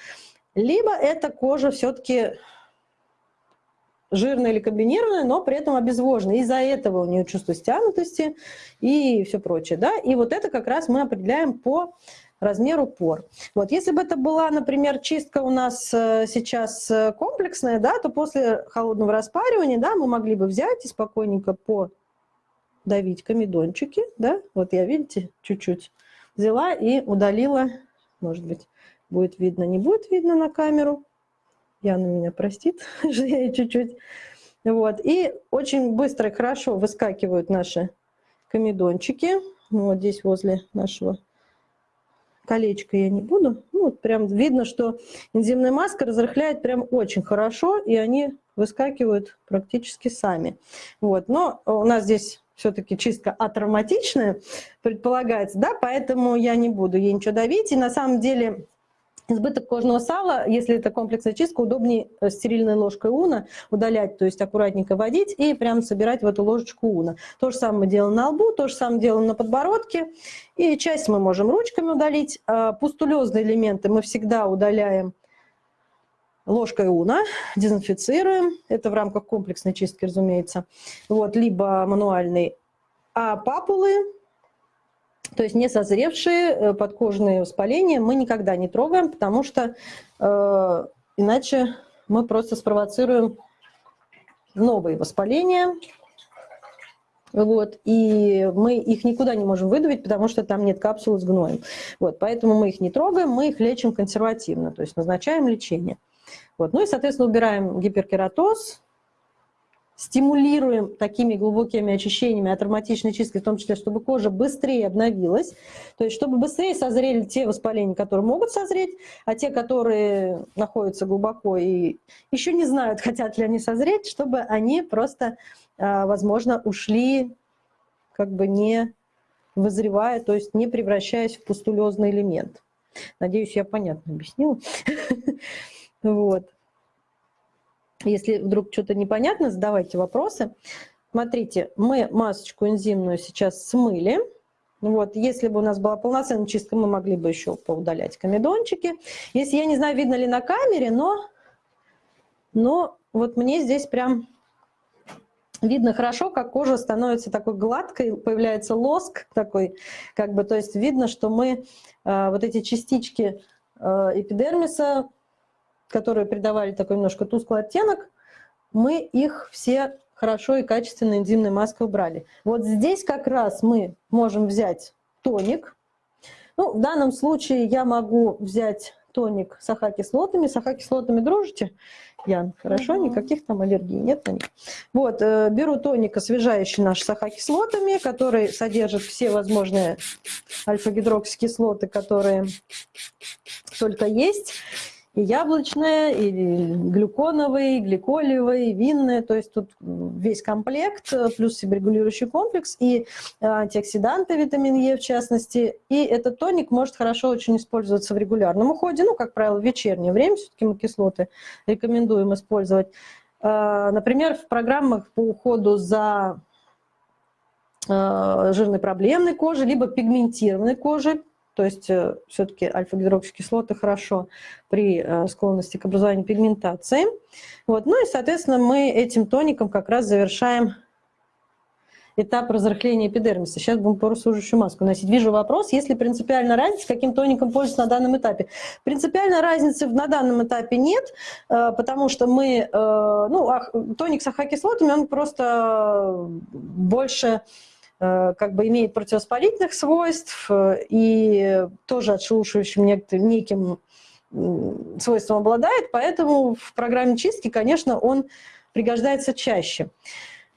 либо эта кожа все-таки жирная или комбинированная, но при этом обезвоженная. Из-за этого у нее чувство стянутости и все прочее. Да? И вот это как раз мы определяем по размеру пор. Вот, если бы это была, например, чистка у нас э, сейчас э, комплексная, да, то после холодного распаривания да, мы могли бы взять и спокойненько подавить комедончики. Да? Вот я, видите, чуть-чуть взяла и удалила, может быть, Будет видно, не будет видно на камеру. Яна меня простит, что я чуть-чуть. Вот. И очень быстро и хорошо выскакивают наши комедончики. Ну, вот здесь возле нашего колечка я не буду. Ну, вот прям видно, что энзимная маска разрыхляет прям очень хорошо, и они выскакивают практически сами. Вот. Но у нас здесь все-таки чистка атравматичная предполагается, да, поэтому я не буду ей ничего давить. И на самом деле Избыток кожного сала, если это комплексная чистка, удобнее э, стерильной ложкой уна удалять, то есть аккуратненько водить и прям собирать в эту ложечку уна. То же самое делаем на лбу, то же самое делаем на подбородке. И часть мы можем ручками удалить. А пустулезные элементы мы всегда удаляем ложкой уна, дезинфицируем. Это в рамках комплексной чистки, разумеется. Вот, либо мануальный. А папулы то есть не созревшие э, подкожные воспаления мы никогда не трогаем, потому что э, иначе мы просто спровоцируем новые воспаления. Вот, и мы их никуда не можем выдавить, потому что там нет капсулы с гноем. Вот, поэтому мы их не трогаем, мы их лечим консервативно, то есть назначаем лечение. Вот, ну и, соответственно, убираем гиперкератоз, стимулируем такими глубокими очищениями от ароматичной чисткой, в том числе, чтобы кожа быстрее обновилась, то есть чтобы быстрее созрели те воспаления, которые могут созреть, а те, которые находятся глубоко и еще не знают, хотят ли они созреть, чтобы они просто, а, возможно, ушли как бы не вызревая, то есть не превращаясь в пустулезный элемент. Надеюсь, я понятно объяснила. Вот. Если вдруг что-то непонятно, задавайте вопросы. Смотрите, мы масочку энзимную сейчас смыли. Вот, если бы у нас была полноценная чистка, мы могли бы еще поудалять комедончики. Если, я не знаю, видно ли на камере, но, но вот мне здесь прям видно хорошо, как кожа становится такой гладкой, появляется лоск такой, как бы, то есть видно, что мы э, вот эти частички э, эпидермиса которые придавали такой немножко тусклый оттенок, мы их все хорошо и качественно энзимной маской убрали. Вот здесь как раз мы можем взять тоник. Ну, в данном случае я могу взять тоник с ахакислотами. С ахакислотами дружите, Ян? Хорошо, угу. никаких там аллергий нет на них. Вот, э, беру тоник освежающий наш с ахакислотами, который содержит все возможные альфа-гидроксикислоты, которые только есть и яблочное, и глюконовый, и гликолевый, и винное, то есть тут весь комплект, плюс себорегулирующий комплекс, и антиоксиданты, витамин Е в частности. И этот тоник может хорошо очень использоваться в регулярном уходе, ну, как правило, в вечернее время, все-таки мы кислоты рекомендуем использовать. А, например, в программах по уходу за жирной проблемной кожей, либо пигментированной кожей, то есть э, все-таки альфа-гидроксикислоты хорошо при э, склонности к образованию пигментации. Вот. Ну и, соответственно, мы этим тоником как раз завершаем этап разрыхления эпидермиса. Сейчас будем поросужащую маску носить. Вижу вопрос, есть ли принципиальная разница, каким тоником пользоваться на данном этапе. Принципиальной разницы на данном этапе нет, э, потому что мы, ну, тоник с ахокислотами, он просто больше как бы имеет противовоспалительных свойств э, и тоже отшелушивающим неким свойством обладает, поэтому в программе чистки, конечно, он пригождается чаще.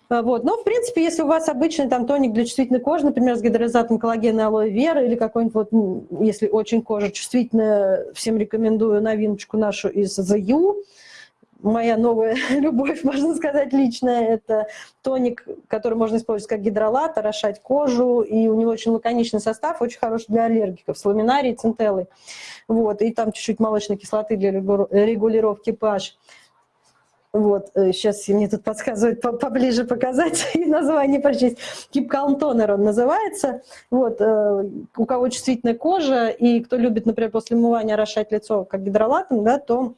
Э, вот. Но, в принципе, если у вас обычный там тоник для чувствительной кожи, например, с гидролизатом коллагена алоэ вера или какой-нибудь, вот, если очень кожа чувствительная, всем рекомендую новиночку нашу из The You, моя новая любовь, можно сказать, личная. Это тоник, который можно использовать как гидролат, орошать кожу, и у него очень лаконичный состав, очень хороший для аллергиков, с ламинарией, центеллой. Вот, и там чуть-чуть молочной кислоты для регулировки pH. Вот, сейчас э, мне тут подсказывают поближе показать и название прочесть. Toner он называется. Вот, э, у кого чувствительная кожа и кто любит, например, после умывания орошать лицо как гидролатом, да, то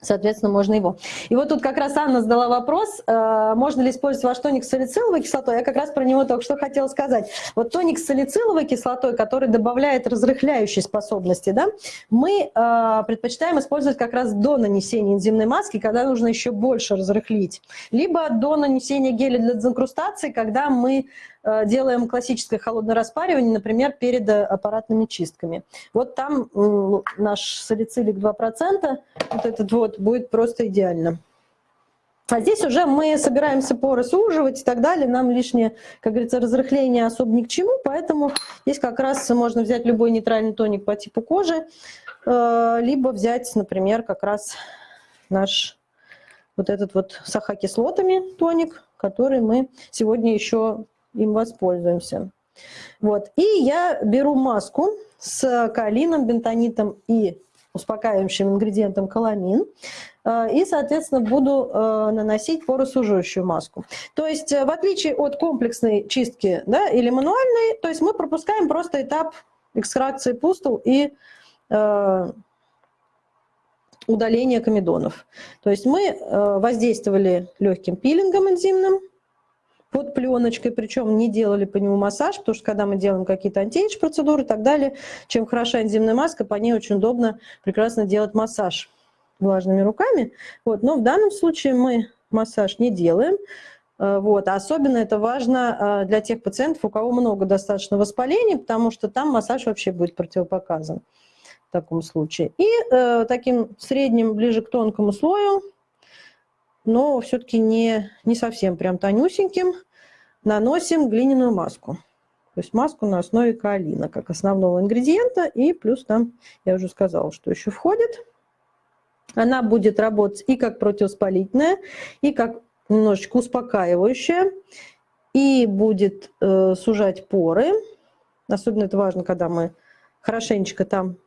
Соответственно, можно его. И вот тут как раз Анна задала вопрос, э, можно ли использовать ваш тоник с салициловой кислотой. Я как раз про него только что хотела сказать. Вот тоник с салициловой кислотой, который добавляет разрыхляющие способности, да, мы э, предпочитаем использовать как раз до нанесения энзимной маски, когда нужно еще больше разрыхлить. Либо до нанесения геля для дезинкрустации, когда мы делаем классическое холодное распаривание, например, перед э, аппаратными чистками. Вот там наш салицилик 2%, вот этот вот, будет просто идеально. А здесь уже мы собираемся поры суживать и так далее. Нам лишнее, как говорится, разрыхление особо ни к чему. Поэтому здесь как раз можно взять любой нейтральный тоник по типу кожи, э, либо взять, например, как раз наш вот этот вот с ахокислотами тоник, который мы сегодня еще им воспользуемся. Вот. И я беру маску с калином, бентонитом и успокаивающим ингредиентом каламин. Э, и, соответственно, буду э, наносить поросуживающую маску. То есть, в отличие от комплексной чистки да, или мануальной, то есть мы пропускаем просто этап экстракции пустул и удаления комедонов. То есть мы воздействовали легким пилингом энзимным, под пленочкой, причем не делали по нему массаж, потому что когда мы делаем какие-то антиэйдж процедуры и так далее, чем хороша энзимная маска, по ней очень удобно прекрасно делать массаж влажными руками. Вот. Но в данном случае мы массаж не делаем. Э, вот. А особенно это важно э, для тех пациентов, у кого много достаточно воспалений, потому что там массаж вообще будет противопоказан в таком случае. И э, таким средним, ближе к тонкому слою но все-таки не, не совсем прям тонюсеньким, наносим глиняную маску. То есть маску на основе каолина, как основного ингредиента, и плюс там, я уже сказала, что еще входит. Она будет работать и как противоспалительная, и как немножечко успокаивающая, и будет э, сужать поры. Особенно это важно, когда мы хорошенечко там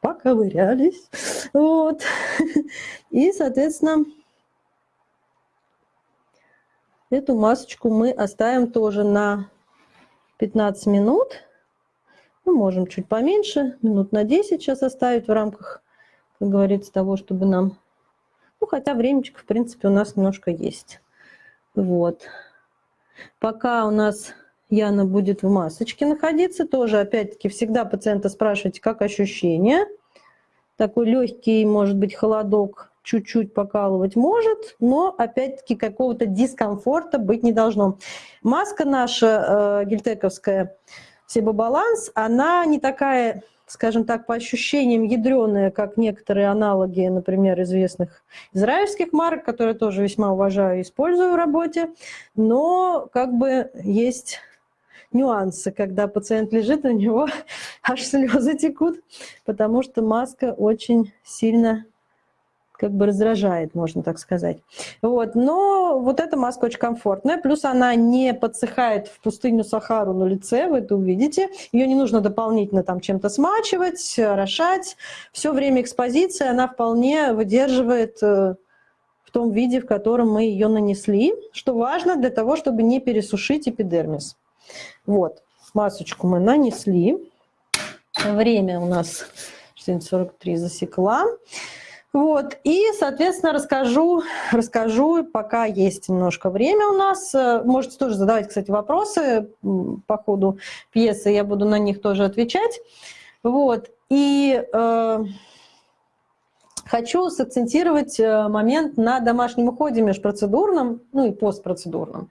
поковырялись. Вот. И, соответственно, Эту масочку мы оставим тоже на 15 минут. Мы можем чуть поменьше, минут на 10 сейчас оставить в рамках, как говорится, того, чтобы нам... Ну, хотя времечко, в принципе, у нас немножко есть. Вот. Пока у нас Яна будет в масочке находиться, тоже, опять-таки, всегда пациента спрашивайте, как ощущения. Такой легкий, может быть, холодок чуть-чуть покалывать может, но опять-таки какого-то дискомфорта быть не должно. Маска наша э, гельтековская Себобаланс, она не такая, скажем так, по ощущениям ядреная, как некоторые аналоги, например, известных израильских марок, которые тоже весьма уважаю и использую в работе, но как бы есть нюансы, когда пациент лежит, у него аж слезы текут, потому что маска очень сильно как бы раздражает, можно так сказать. Вот. Но вот эта маска очень комфортная, плюс она не подсыхает в пустыню Сахару на лице, вы это увидите. Ее не нужно дополнительно там чем-то смачивать, орошать. Все время экспозиции она вполне выдерживает э, в том виде, в котором мы ее нанесли, что важно для того, чтобы не пересушить эпидермис. Вот, масочку мы нанесли. Время у нас 43 засекла. Вот, и, соответственно, расскажу, расскажу, пока есть немножко время у нас. Э, можете тоже задавать, кстати, вопросы по ходу пьесы, я буду на них тоже отвечать. Вот, и э, хочу сакцентировать э, момент на домашнем уходе межпроцедурном, ну и постпроцедурном.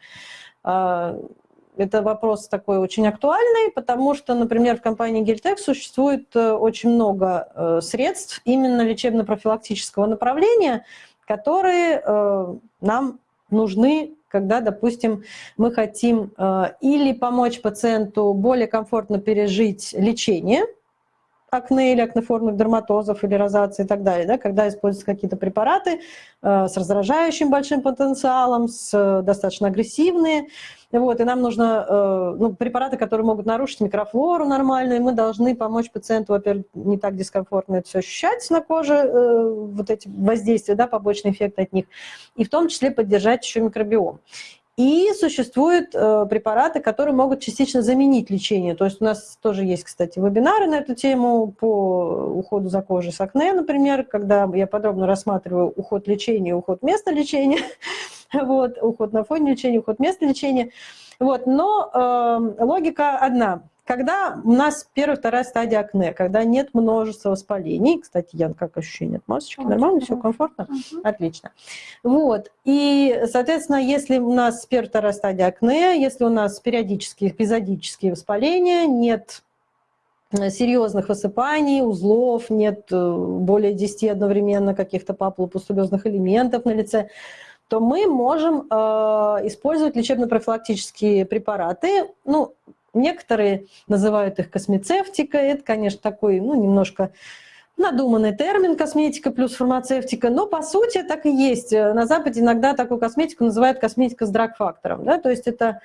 Это вопрос такой очень актуальный, потому что, например, в компании Гельтек существует э, очень много э, средств именно лечебно-профилактического направления, которые э, нам нужны когда, допустим, мы хотим или помочь пациенту более комфортно пережить лечение – акне или акнеформных дерматозов или розации и так далее, да, когда используются какие-то препараты э, с раздражающим большим потенциалом, с э, достаточно агрессивные, вот, и нам нужно э, ну, препараты, которые могут нарушить микрофлору нормальную, и мы должны помочь пациенту, во-первых, не так дискомфортно это все ощущать на коже, э, вот эти воздействия, да, побочный эффект от них, и в том числе поддержать еще микробиом. И существуют э, препараты, которые могут частично заменить лечение. То есть у нас тоже есть, кстати, вебинары на эту тему по уходу за кожей с акне, например, когда я подробно рассматриваю уход лечения, уход места лечения, вот, уход на фоне лечения, уход места лечения. Вот, но э, логика одна. Когда у нас первая, вторая стадия акне, когда нет множества воспалений, кстати, Ян, как ощущение от масочки? Нормально, все комфортно? Угу. Отлично. Вот, и, соответственно, если у нас первая, вторая стадия акне, если у нас периодические, эпизодические воспаления, нет серьезных высыпаний, узлов, нет э, более 10 одновременно каких-то папулопустулезных элементов на лице, то мы можем э, использовать лечебно-профилактические препараты. Ну, Некоторые называют их космецевтикой. Это, конечно, такой, ну, немножко надуманный термин косметика плюс фармацевтика, но по сути так и есть. На Западе иногда такую косметику называют косметика с драг-фактором. Да? То есть это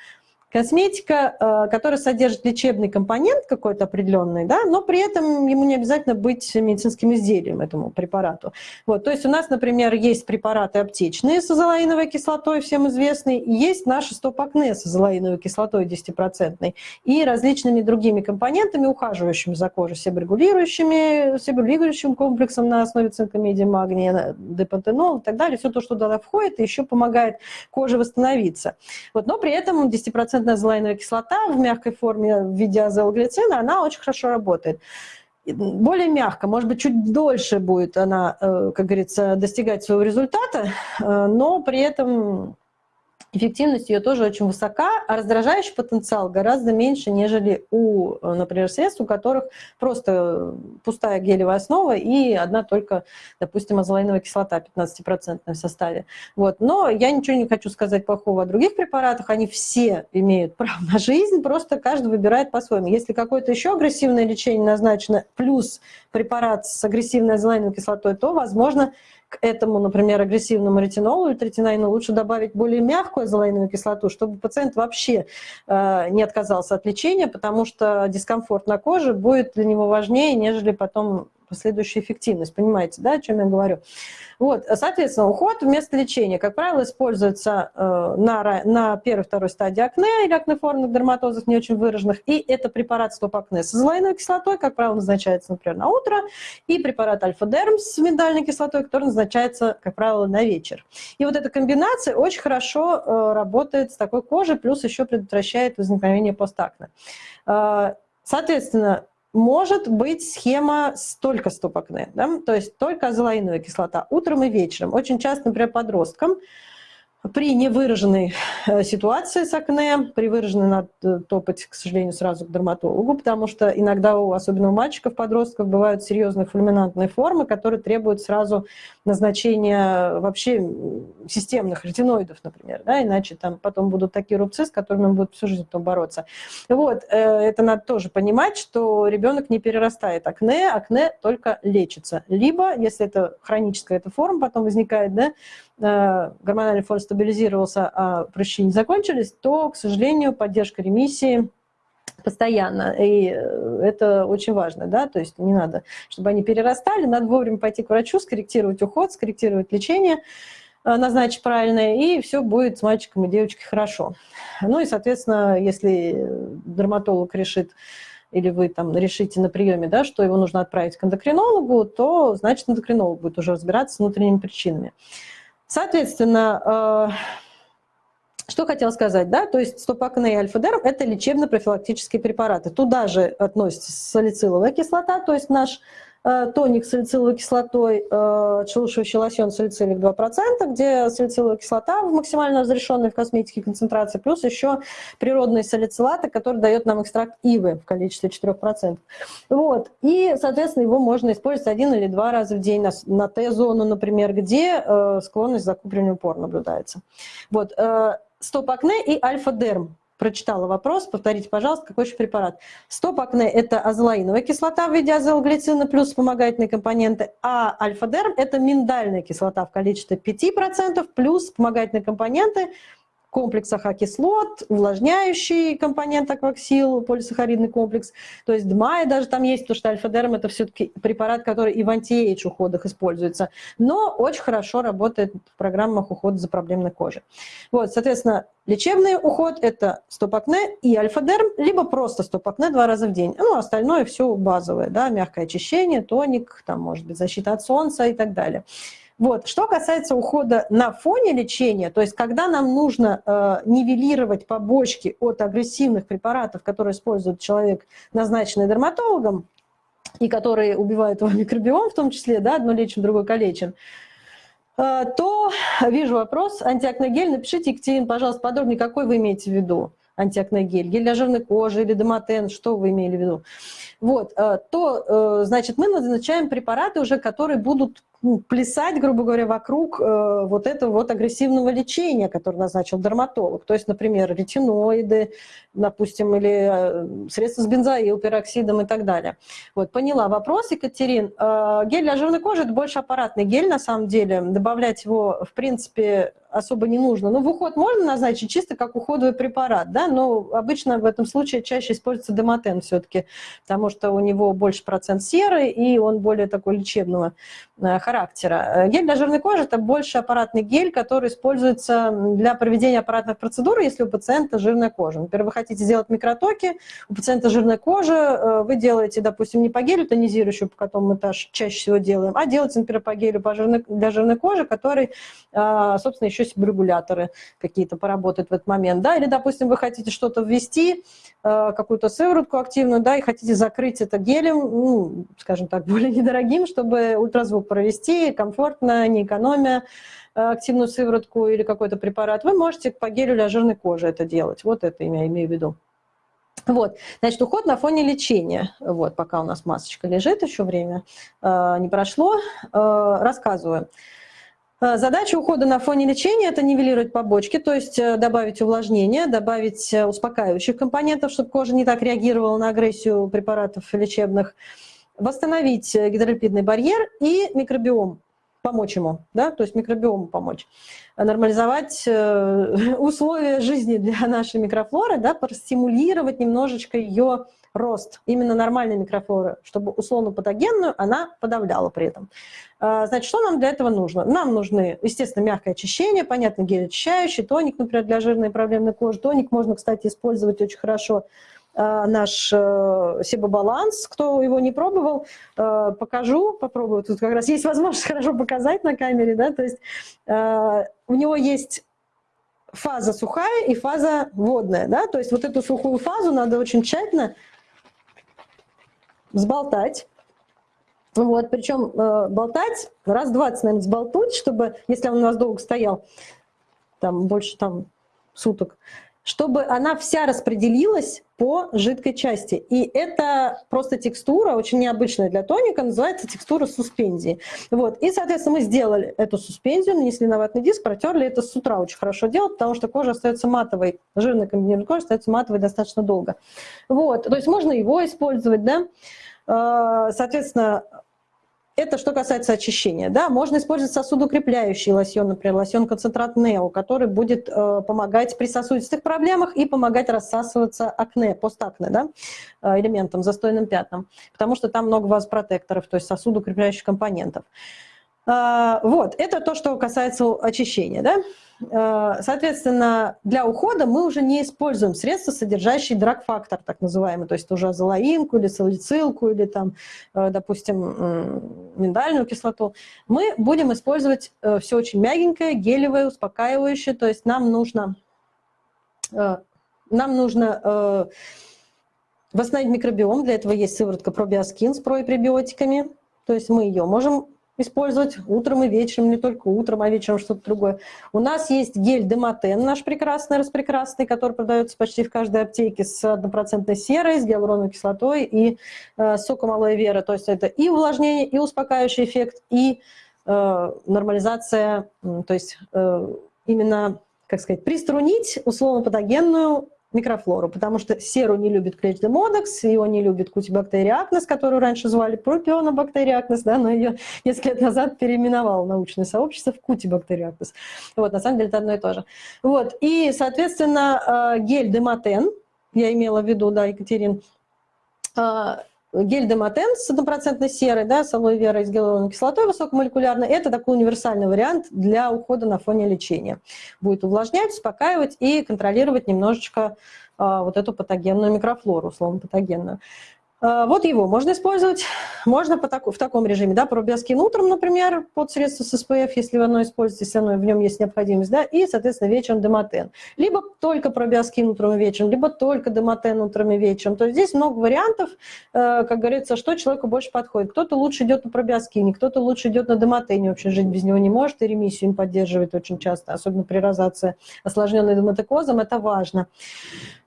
косметика, э, которая содержит лечебный компонент какой-то определенный, да, но при этом ему не обязательно быть медицинским изделием этому препарату. Вот, то есть у нас, например, есть препараты аптечные с азолаиновой кислотой, всем известные, и есть наши стоп-акне с азолаиновой кислотой 10% и различными другими компонентами, ухаживающими за кожей, себорегулирующими, себорегулирующим комплексом на основе цинка, меди, магния, депантенол и так далее. Все то, что туда входит, еще помогает коже восстановиться. Вот, но при этом 10% азолаиновая кислота в мягкой форме в виде азелглицина, она очень хорошо работает. Более мягко, может быть, чуть дольше будет она, э, как говорится, достигать своего результата, э, но при этом эффективность ее тоже очень высока, а раздражающий потенциал гораздо меньше, нежели у, например, средств, у которых просто пустая гелевая основа и одна только, допустим, азолаиновая кислота 15% в составе. Вот. Но я ничего не хочу сказать плохого о других препаратах, они все имеют право на жизнь, просто каждый выбирает по-своему. Если какое-то еще агрессивное лечение назначено, плюс препарат с агрессивной азолаиновой кислотой, то, возможно, к этому, например, агрессивному ретинолу или третинайну лучше добавить более мягкую азолаиновую кислоту, чтобы пациент вообще э, не отказался от лечения, потому что дискомфорт на коже будет для него важнее, нежели потом последующая эффективность. Понимаете, да, о чем я говорю? Вот, соответственно, уход вместо лечения, как правило, используется э, на, на первой-второй стадии акне или акнеформных дерматозов не очень выраженных, и это препарат стоп-акне с азолаиновой кислотой, как правило, назначается, например, на утро, и препарат альфа-дерм с миндальной кислотой, который назначается, как правило, на вечер. И вот эта комбинация очень хорошо э, работает с такой кожей, плюс еще предотвращает возникновение постакне. Э, соответственно, может быть схема только стоп-акне, да? то есть только азолаиновая кислота утром и вечером. Очень часто, например, подросткам при невыраженной э, ситуации с акне, при выраженной надо э, топать, к сожалению, сразу к дерматологу, потому что иногда, у, особенно у мальчиков, подростков, бывают серьезные фульминантные формы, которые требуют сразу назначения вообще системных ретиноидов, например, да, иначе там потом будут такие рубцы, с которыми он будет всю жизнь потом бороться. Вот, э, это надо тоже понимать, что ребенок не перерастает акне, акне только лечится. Либо, если это хроническая эта форма потом возникает, да, гормональный фон стабилизировался, а прыщи не закончились, то, к сожалению, поддержка ремиссии постоянно. И э, это очень важно, да, то есть не надо, чтобы они перерастали, надо вовремя пойти к врачу, скорректировать уход, скорректировать лечение, э, назначить правильное, и все будет с мальчиком и девочкой хорошо. Ну и, соответственно, если дерматолог решит, или вы там решите на приеме, да, что его нужно отправить к эндокринологу, то, значит, эндокринолог будет уже разбираться с внутренними причинами. Соответственно, э, что хотела сказать, да, то есть стопакне и альфа-дерм – это лечебно-профилактические препараты. Туда же относится салициловая кислота, то есть наш тоник с салициловой кислотой, э, шелушивающий лосьон салицилик 2%, где салициловая кислота в максимально разрешенной в косметике концентрации, плюс еще природные салицилаты, который дает нам экстракт ивы в количестве 4%. Вот. И, соответственно, его можно использовать один или два раза в день на, на Т-зону, например, где э, склонность к закуплению пор наблюдается. Вот. Э, стоп-акне и альфа-дерм прочитала вопрос, повторите, пожалуйста, какой еще препарат. Стоп-акне – это азелаиновая кислота в виде азелглицина плюс вспомогательные компоненты, а альфа-дерм – это миндальная кислота в количестве 5% плюс вспомогательные компоненты – комплекс AHA-кислот, увлажняющий компонент акваксил, полисахаридный комплекс. То есть DMAE даже там есть, потому что альфа-дерм это все-таки препарат, который и в anti-age уходах используется, но очень хорошо работает в программах ухода за проблемной кожей. Вот, соответственно, лечебный уход – это стоп-акне и альфа-дерм, либо просто стоп-акне два раза в день. Ну, остальное все базовое, да, мягкое очищение, тоник, там, может быть, защита от солнца и так далее. Вот. Что касается ухода на фоне лечения, то есть когда нам нужно э, нивелировать побочки от агрессивных препаратов, которые использует человек, назначенный дерматологом, и которые убивают его микробиом в том числе, да, одно лечим, другое калечим, э, то вижу вопрос, антиакногель, напишите, Екатерина, пожалуйста, подробнее, какой вы имеете в виду антиакногель, гель для жирной кожи или дематен, что вы имели в виду, вот, э, то, э, значит, мы назначаем препараты уже, которые будут ну, плясать, грубо говоря, вокруг э, вот этого вот агрессивного лечения, которое назначил дерматолог. То есть, например, ретиноиды, допустим, или средства с бензоил, пероксидом и так далее. Вот, поняла вопрос, Екатерин. Гель для жирной кожи – это больше аппаратный гель, на самом деле. Добавлять его, в принципе, особо не нужно. Ну, в уход можно назначить чисто как уходовый препарат, да, но обычно в этом случае чаще используется демотен все-таки, потому что у него больше процент серы, и он более такой лечебного э, характера. Гель для жирной кожи – это больше аппаратный гель, который используется для проведения аппаратных процедур, если у пациента жирная кожа. Например, вы хотите сделать микротоки, у пациента жирная кожа, вы делаете, допустим, не по гелю тонизирующую, по которому мы чаще всего делаем, а делаете, например, по гелю для жирной кожи, который, собственно, еще регуляторы какие-то поработают в этот момент, да, или, допустим, вы хотите что-то ввести, а, какую-то сыворотку активную, да, и хотите закрыть это гелем, ну, скажем так, более недорогим, чтобы ультразвук провести, комфортно, не экономия а, активную сыворотку или какой-то препарат, вы можете по гелю для жирной кожи это делать. Вот это я имею в виду. Вот, значит, уход на фоне лечения. Вот, пока у нас масочка лежит, еще время э, не прошло, э, рассказываю. Э, задача ухода на фоне лечения – это нивелировать побочки, то есть э, добавить увлажнение, добавить э, успокаивающих компонентов, чтобы кожа не так реагировала на агрессию препаратов лечебных, восстановить гидролипидный барьер и микробиом, помочь ему, да, то есть микробиому помочь, нормализовать условия жизни для нашей микрофлоры, да, простимулировать немножечко ее рост именно нормальной микрофлоры, чтобы условно-патогенную она подавляла при этом. А, значит, что нам для этого нужно? Нам нужны, естественно, мягкое очищение, понятно, гель очищающий, тоник, например, для жирной и проблемной кожи. Тоник можно, кстати, использовать очень хорошо а, наш э, Себобаланс. Кто его не пробовал, э, покажу, попробую. Тут как раз есть возможность хорошо показать на камере. Да? То есть э, у него есть фаза сухая и фаза водная. Да? То есть вот эту сухую фазу надо очень тщательно взболтать. Вот, причем э, болтать раз 20, наверное, взболтуть, чтобы, если он у нас долго стоял, там больше там суток, чтобы она вся распределилась по жидкой части. И это просто текстура, очень необычная для тоника, называется текстура суспензии. Вот. И, соответственно, мы сделали эту суспензию, нанесли на ватный диск, протерли. Это с утра очень хорошо делать, потому что кожа остается матовой, жирная комбинированная кожа остается матовой достаточно долго. Вот. То есть можно его использовать, да. А, соответственно, это что касается очищения. Да? Можно использовать сосудоукрепляющий лосьон, например, лосьон-концентрат Нео, который будет э, помогать при сосудистых проблемах и помогать рассасываться акне, постакне, да? э, элементам, застойным пятнам, потому что там много вазопротекторов, то есть сосудоукрепляющих компонентов. Э, вот, это то, что касается очищения. Да? Э, соответственно, для ухода мы уже не используем средства, содержащие драг-фактор, так называемый, то есть уже азолаинку или салицилку, или там, э, допустим, миндальную кислоту. Мы будем использовать э, все очень мягенькое, гелевое, успокаивающее, то есть нам нужно, нам нужно восстановить микробиом, для этого есть сыворотка пробиоскин с пребиотиками, то есть мы ее можем использовать утром и вечером, не только утром, а вечером что-то другое. У нас есть гель Демотен, наш прекрасный, распрекрасный, который продается почти в каждой аптеке с однопроцентной серой, с гиалуроновой кислотой и э, соком алоэ вера. То есть это и увлажнение, и успокаивающий эффект, и э, нормализация, то есть э, именно, как сказать, приструнить условно-патогенную микрофлору, потому что серу не любит клетчдемодекс, его не любит кутибактериакнес, которую раньше звали пропионобактериакнес, да, но ее несколько лет назад переименовало научное сообщество в кутибактериакнес. Вот, на самом деле это одно и то же. Вот, и, соответственно, э, гель Демотен, я имела в виду, да, Екатерин, э, гель Демотен с однопроцентной серой, да, с алоэ верой, с гиалуроновой кислотой высокомолекулярной, это такой универсальный вариант для ухода на фоне лечения. Будет увлажнять, успокаивать и контролировать немножечко а, вот эту патогенную микрофлору, условно патогенную. А, вот его можно использовать, можно по таку, в таком режиме, да, пробиоскин утром, например, под средство с SPF, если вы оно используете, если оно, в нем есть необходимость, да, и, соответственно, вечером демотен. Либо только пробиоскин утром и вечером, либо только демотен утром и вечером. То есть здесь много вариантов, э, как говорится, что человеку больше подходит. Кто-то лучше идет на пробиоскине, кто-то лучше идет на демотене, вообще жить без него не может, и ремиссию им поддерживает очень часто, особенно при розации, осложненной демотекозом, это важно.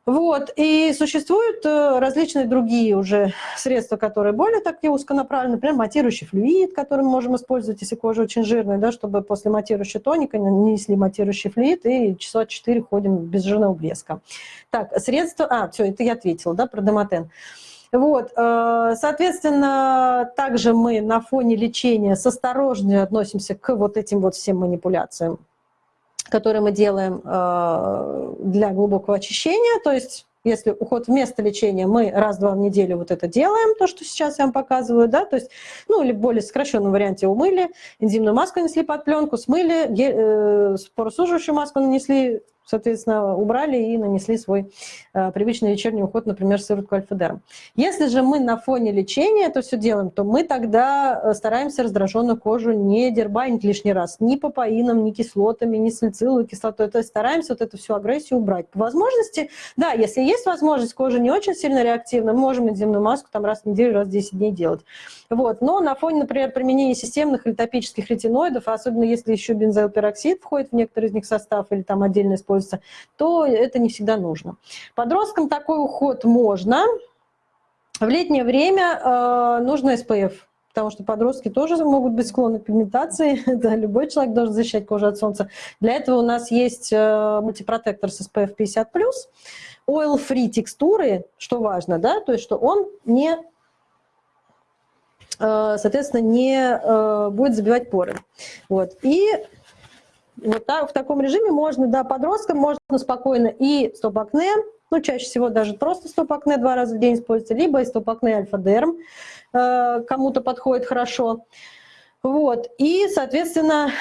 Вот. И существуют э, различные другие уже средства, которые более такие узконаправленные, например, матирующий флюид, который мы можем использовать, если кожа очень жирная, да, чтобы после матирующего тоника нанесли матирующий флюид и часа 4 ходим без жирного блеска. Так, средства... А, все, это я ответила, да, про демотен. Вот, э, соответственно, также мы на фоне лечения с осторожностью относимся к вот этим вот всем манипуляциям который мы делаем э, для глубокого очищения, то есть если уход вместо лечения, мы раз-два в неделю вот это делаем, то, что сейчас я вам показываю, да, то есть, ну, или в более сокращенном варианте умыли, энзимную маску нанесли под пленку, смыли, э, поросуживающую маску нанесли, соответственно, убрали и нанесли свой э, привычный вечерний уход, например, сыворотку альфа-дерм. Если же мы на фоне лечения это все делаем, то мы тогда э, стараемся раздраженную кожу не дербанить лишний раз ни попаином, ни кислотами, ни салициловой кислотой. То есть стараемся вот эту всю агрессию убрать. По возможности, да, если есть возможность, кожа не очень сильно реактивна, мы можем энзимную маску там раз в неделю, раз в 10 дней делать. Вот. Но на фоне, например, применения системных или топических ретиноидов, особенно если еще бензоилпероксид входит в некоторые из них состав или там отдельно используется, то это не всегда нужно. Подросткам такой уход можно. В летнее время э, нужно SPF, потому что подростки тоже могут быть склонны к пигментации. Это любой человек должен защищать кожу от солнца. Для этого у нас есть э, мультипротектор с SPF 50+, oil-free текстуры, что важно, да, то есть что он не Э, соответственно, не э, будет забивать поры. Вот. И вот так, в таком режиме можно, да, подросткам можно спокойно и стоп-акне, ну, чаще всего даже просто стоп-акне два раза в день используется, либо и стоп-акне альфа-дерм, э, кому-то подходит хорошо. Вот. И, соответственно,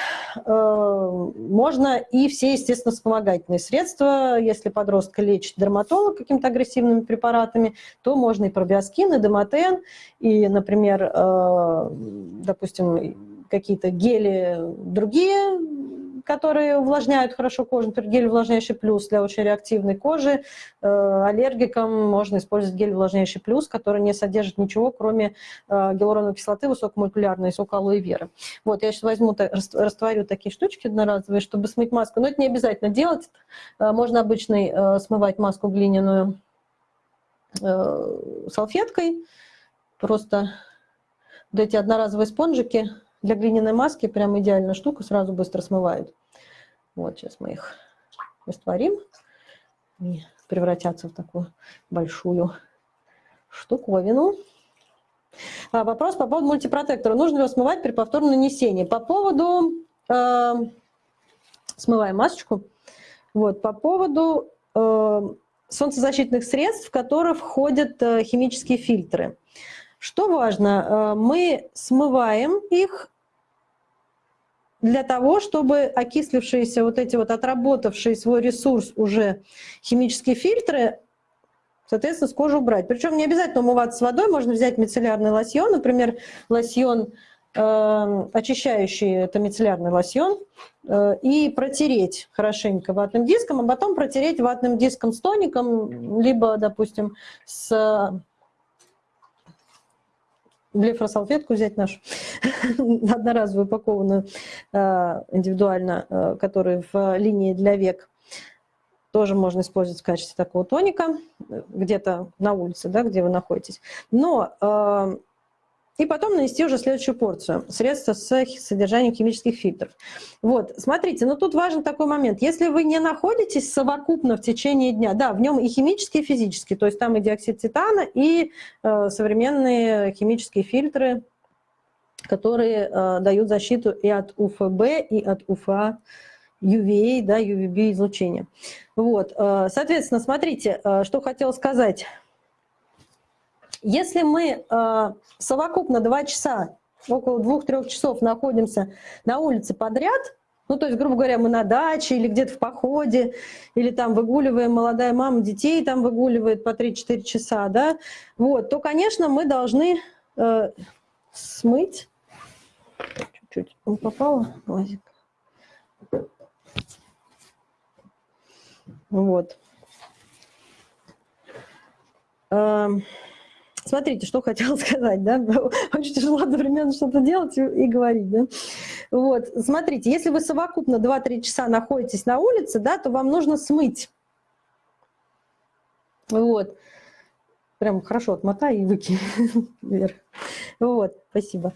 э, можно и все, естественно, вспомогательные средства. Если подростка лечит дерматолог какими-то агрессивными препаратами, то можно и пробиоскин, и демотен, и, например, э, допустим, какие-то гели другие которые увлажняют хорошо кожу, например, гель увлажняющий плюс для очень реактивной кожи. Э, аллергикам можно использовать гель увлажняющий плюс, который не содержит ничего, кроме э, гиалуроновой кислоты высокомолекулярной, сок алоэ веры. Вот, я сейчас возьму, растворю такие штучки одноразовые, чтобы смыть маску. Но это не обязательно делать. Э, можно обычной смывать маску глиняную салфеткой. Просто вот эти одноразовые спонжики для глиняной маски прям идеальная штука, сразу быстро смывают. Вот сейчас мы их растворим и превратятся в такую большую штуковину. А, вопрос по поводу мультипротектора. Нужно ли его смывать при повторном нанесении? По поводу... Э, смываем масочку. Вот, по поводу э, солнцезащитных средств, в которые входят э, химические фильтры. Что важно, э, мы смываем их для того, чтобы окислившиеся вот эти вот отработавшие свой ресурс уже химические фильтры, соответственно, с кожи убрать. Причем не обязательно умываться с водой, можно взять мицеллярный лосьон, например, лосьон э, очищающий, это мицеллярный лосьон, э, и протереть хорошенько ватным диском, а потом протереть ватным диском с тоником, либо, допустим, с блефросалфетку взять нашу, одноразовую упакованную, э, индивидуально, э, которую в линии для век. Тоже можно использовать в качестве такого тоника, э, где-то на улице, да, где вы находитесь. Но и потом нанести уже следующую порцию средства с содержанием химических фильтров. Вот, смотрите, но тут важен такой момент. Если вы не находитесь совокупно в течение дня, да, в нем и химические, и физические, то есть там и диоксид титана, и э, современные химические фильтры, которые э, дают защиту и от УФБ, и от УФА, UVA, да, UVB излучения. Вот, э, соответственно, смотрите, э, что хотела сказать. Если мы э, совокупно 2 часа, около 2-3 часов находимся на улице подряд, ну, то есть, грубо говоря, мы на даче или где-то в походе, или там выгуливаем, молодая мама детей там выгуливает по 3-4 часа, да, вот, то, конечно, мы должны э, смыть. Чуть-чуть попало, лазик. Вот. Эм. Смотрите, что хотела сказать, да, очень тяжело одновременно что-то делать и, и говорить, да. Вот, смотрите, если вы совокупно 2-3 часа находитесь на улице, да, то вам нужно смыть. Вот. Прям хорошо отмотай и выкинь вверх. Вот, спасибо.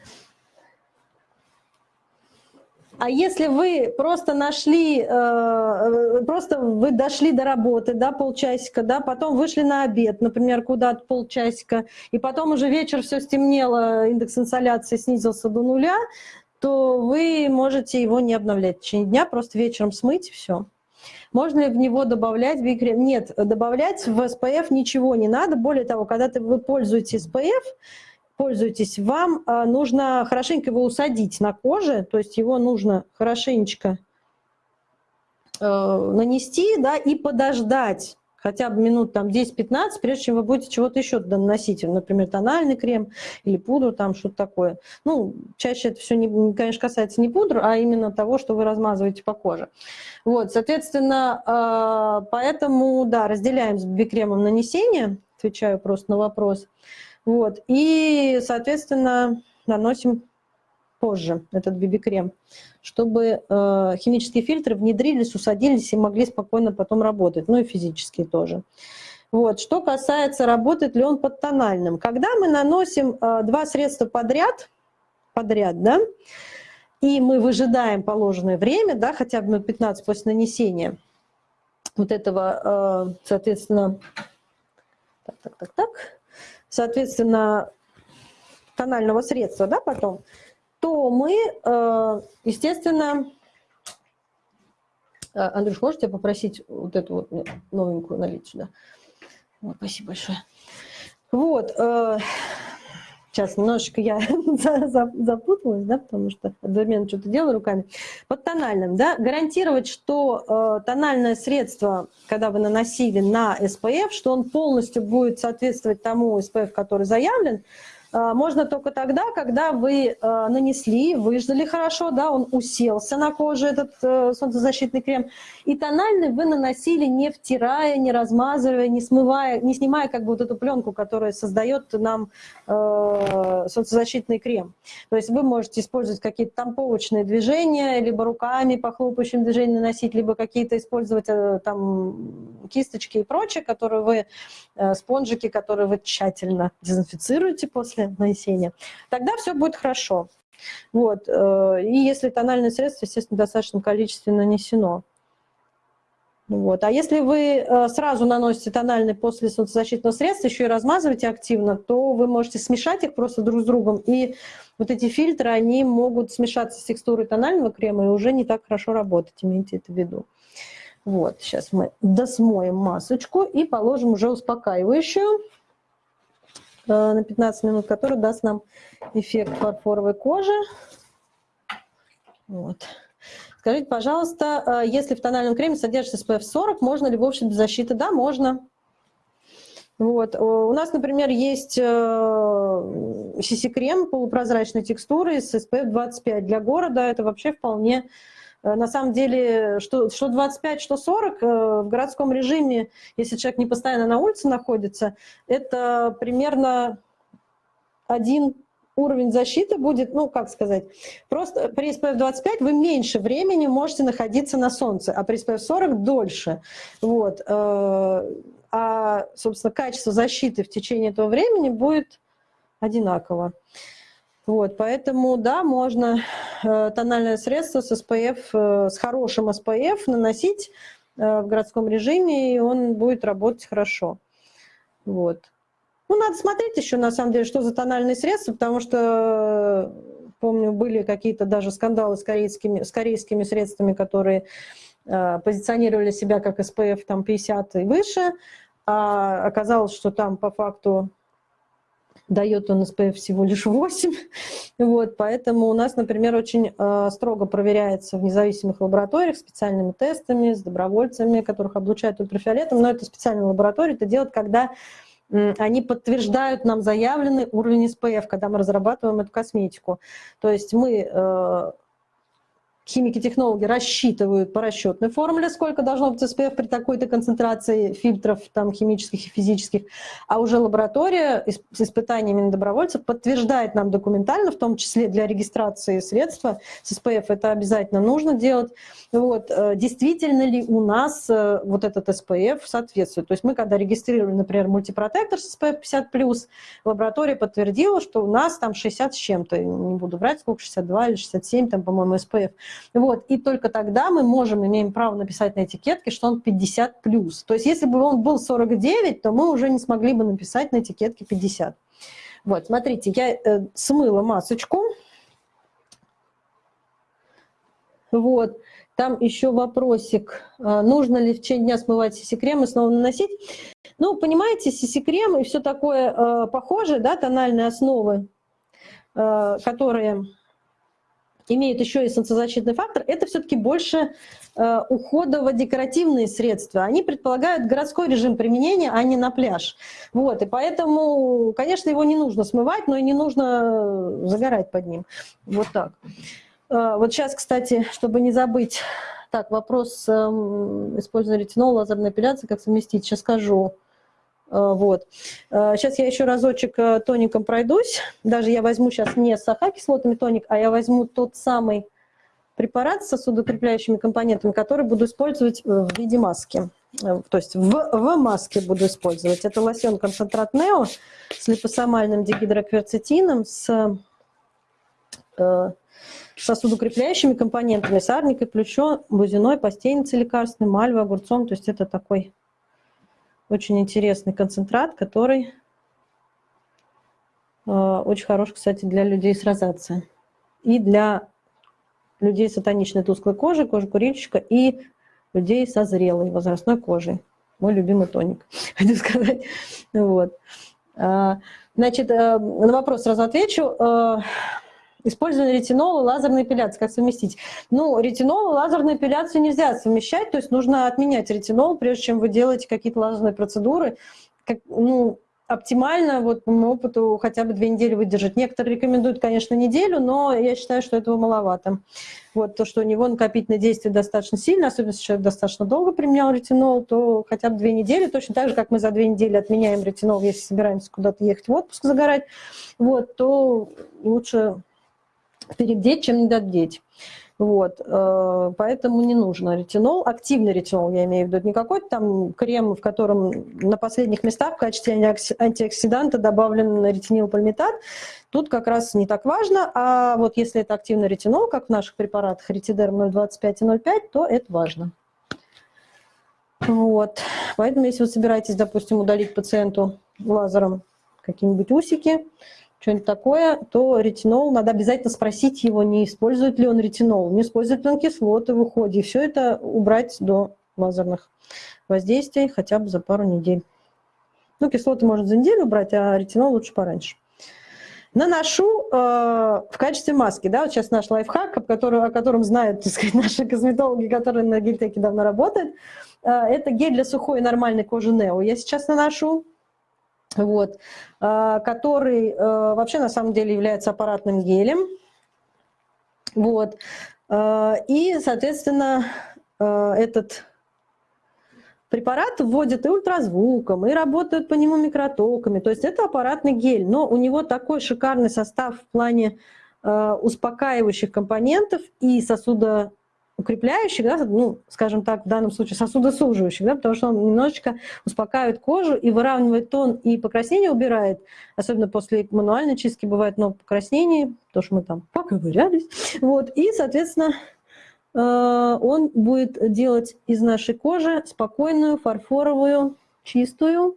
А если вы просто нашли, э, просто вы дошли до работы, да, полчасика, да, потом вышли на обед, например, куда-то полчасика, и потом уже вечер все стемнело, индекс инсоляции снизился до нуля, то вы можете его не обновлять в течение дня, просто вечером смыть и все. Можно ли в него добавлять бикрем? Нет, добавлять в SPF ничего не надо. Более того, когда вы пользуетесь SPF, пользуетесь, вам а, нужно хорошенько его усадить на коже, то есть его нужно хорошенечко э, нанести да, и подождать хотя бы минут там 10-15, прежде чем вы будете чего-то еще туда наносить, например, тональный крем или пудру, там что-то такое. Ну, чаще это все, не, конечно, касается не пудры, а именно того, что вы размазываете по коже. Вот, соответственно, а, поэтому, да, разделяем с бикремом нанесение, отвечаю просто на вопрос. Вот, и, соответственно, наносим позже этот BB-крем, чтобы э, химические фильтры внедрились, усадились и могли спокойно потом работать, ну и физические тоже. Вот. Что касается, работает ли он под тональным. Когда мы наносим э, два средства подряд, подряд, да, и мы выжидаем положенное время, да, хотя бы на 15 после нанесения вот этого, э, соответственно, так, так, так, так, соответственно, тонального средства, да, потом, то мы, э, естественно, э, Андрюш, можете попросить вот эту вот новенькую налить сюда? Спасибо большое. Вот, э, сейчас немножечко я запуталась, да, потому что одновременно что-то делаю руками. Под тональным, да, гарантировать, что тональное средство, когда вы наносили на SPF, что он полностью будет соответствовать тому SPF, который заявлен, можно только тогда, когда вы а, нанесли, выждали хорошо, да, он уселся на коже, этот э, солнцезащитный крем, и тональный вы наносили не втирая, не размазывая, не смывая, не снимая как бы вот эту пленку, которая создает нам э, солнцезащитный крем. То есть вы можете использовать какие-то тамповочные движения, либо руками по хлопающим движениям наносить, либо какие-то использовать э, там кисточки и прочее, которые вы, спонжики, которые вы тщательно дезинфицируете после после нанесения, тогда все будет хорошо. Вот. Э, и если тональное средство, естественно, в достаточном количестве нанесено. Вот. А если вы э, сразу наносите тональный после солнцезащитного средства, еще и размазываете активно, то вы можете смешать их просто друг с другом. И вот эти фильтры, они могут смешаться с текстурой тонального крема и уже не так хорошо работать, имейте это в виду. Вот, сейчас мы досмоем масочку и положим уже успокаивающую. Э, на 15 минут, который даст нам эффект фарфоровой кожи. Вот. Скажите, пожалуйста, э, если в тональном креме содержится SPF 40, можно ли в общем без защиты? Да, можно. Вот. У нас, например, есть CC-крем э, полупрозрачной текстуры с SPF 25. Для города это вообще вполне Э, на самом деле, что, что 25, что 40 э, в городском режиме, если человек не постоянно на улице находится, это примерно один уровень защиты будет, ну, как сказать, просто при SPF 25 вы меньше времени можете находиться на солнце, а при SPF 40 дольше. Вот. Э, а, собственно, качество защиты в течение этого времени будет одинаково. Вот, поэтому, да, можно э, тональное средство с SPF, э, с хорошим SPF наносить э, в городском режиме, и он будет работать хорошо. Вот. Ну, надо смотреть еще, на самом деле, что за тональные средства, потому что, помню, были какие-то даже скандалы с корейскими, с корейскими средствами, которые позиционировали себя как SPF там, 50 и выше, а оказалось, что там по факту дает он SPF всего лишь 8. Вот, поэтому у нас, например, очень э, строго проверяется в независимых лабораториях специальными тестами, с добровольцами, которых облучают ультрафиолетом. Но это специальная лаборатория, это делают, когда они подтверждают нам заявленный уровень SPF, когда мы разрабатываем эту косметику. То есть мы э, химики-технологи рассчитывают по расчетной формуле, сколько должно быть SPF при такой-то концентрации фильтров там, химических и физических, а уже лаборатория с испытаниями на добровольцев подтверждает нам документально, в том числе для регистрации средства с SPF, это обязательно нужно делать, вот, э, действительно ли у нас э, вот этот SPF соответствует. То есть мы, когда регистрировали, например, мультипротектор с SPF 50+, лаборатория подтвердила, что у нас там 60 с чем-то, не буду брать, сколько, 62 или 67, там, по-моему, SPF. Вот, и только тогда мы можем, имеем право написать на этикетке, что он 50 плюс. То есть если бы он был 49, то мы уже не смогли бы написать на этикетке 50. Вот, смотрите, я э, смыла масочку. Вот. Там еще вопросик, а, нужно ли в течение дня смывать сиси-крем и снова наносить. Ну, понимаете, сиси-крем и все такое э, похожее, да, тональные основы, э, которые имеют еще и солнцезащитный фактор, это все-таки больше э, уходово-декоративные средства. Они предполагают городской режим применения, а не на пляж. Вот, и поэтому, конечно, его не нужно смывать, но и не нужно загорать под ним. Вот так. Э, вот сейчас, кстати, чтобы не забыть, так, вопрос э, использования ретинола, лазерной эпиляции, как совместить, сейчас скажу. Э, вот. Сейчас э, я еще разочек э, тоником пройдусь. Даже я возьму сейчас не с кислотами тоник, а я возьму тот самый препарат с сосудокрепляющими компонентами, который буду использовать в виде маски. То есть в, в маске буду использовать. Это лосьон концентрат Нео с липосомальным дигидрокверцетином, с э, сосудокрепляющими компонентами, сарникой, плющо, бузиной, постельницей лекарственной, мальвой, огурцом. То есть это такой очень интересный концентрат, который э, очень хорош, кстати, для людей с розацией. И для людей с атоничной тусклой кожей, кожи курильщика, и людей со зрелой возрастной кожей. Мой любимый тоник, хочу сказать. Вот. А, значит, э, на вопрос сразу отвечу. Использование ретинола, лазерной эпиляции, как совместить? Ну, ретинол и лазерную эпиляцию нельзя совмещать, то есть нужно отменять ретинол, прежде чем вы делаете какие-то лазерные процедуры. Как, ну, оптимально, вот по моему опыту, хотя бы две недели выдержать. Некоторые рекомендуют, конечно, неделю, но я считаю, что этого маловато. Вот то, что у него накопительное действие достаточно сильно, особенно если человек достаточно долго применял ретинол, то хотя бы две недели, точно так же, как мы за две недели отменяем ретинол, если собираемся куда-то ехать в отпуск загорать, вот, то лучше перебдеть, чем недобдеть. Вот, э, поэтому не нужно ретинол, активный ретинол, я имею в виду, не какой-то там крем, в котором на последних местах в качестве антиоксиданта добавлен ретинилпальмитат. Тут как раз не так важно, а вот если это активный ретинол, как в наших препаратах ретидерм 0,25 и 0,5, то это важно. Вот, поэтому если вы собираетесь, допустим, удалить пациенту лазером какие-нибудь усики, что-нибудь такое, то ретинол, надо обязательно спросить его, не использует ли он ретинол, не использует ли он кислоты в уходе. И все это убрать до лазерных воздействий хотя бы за пару недель. Ну, кислоты можно за неделю убрать, а ретинол лучше пораньше. Наношу э, в качестве маски, да, вот сейчас наш лайфхак, о котором, о котором знают, так сказать, наши косметологи, которые на гельтеке давно работают. Э, это гель для сухой и нормальной кожи Нео. Я сейчас наношу вот, а, который а, вообще на самом деле является аппаратным гелем. Вот. А, и, соответственно, этот препарат вводят и ультразвуком, и работают по нему микротоками. То есть это аппаратный гель, но у него такой шикарный состав в плане успокаивающих компонентов и сосудо укрепляющих, да, ну, скажем так, в данном случае сосудосуживающих, да, потому что он немножечко успокаивает кожу и выравнивает тон, и покраснение убирает, особенно после мануальной чистки бывает много покраснений, потому что мы там поковырялись, вот, и, соответственно, э, он будет делать из нашей кожи спокойную, фарфоровую, чистую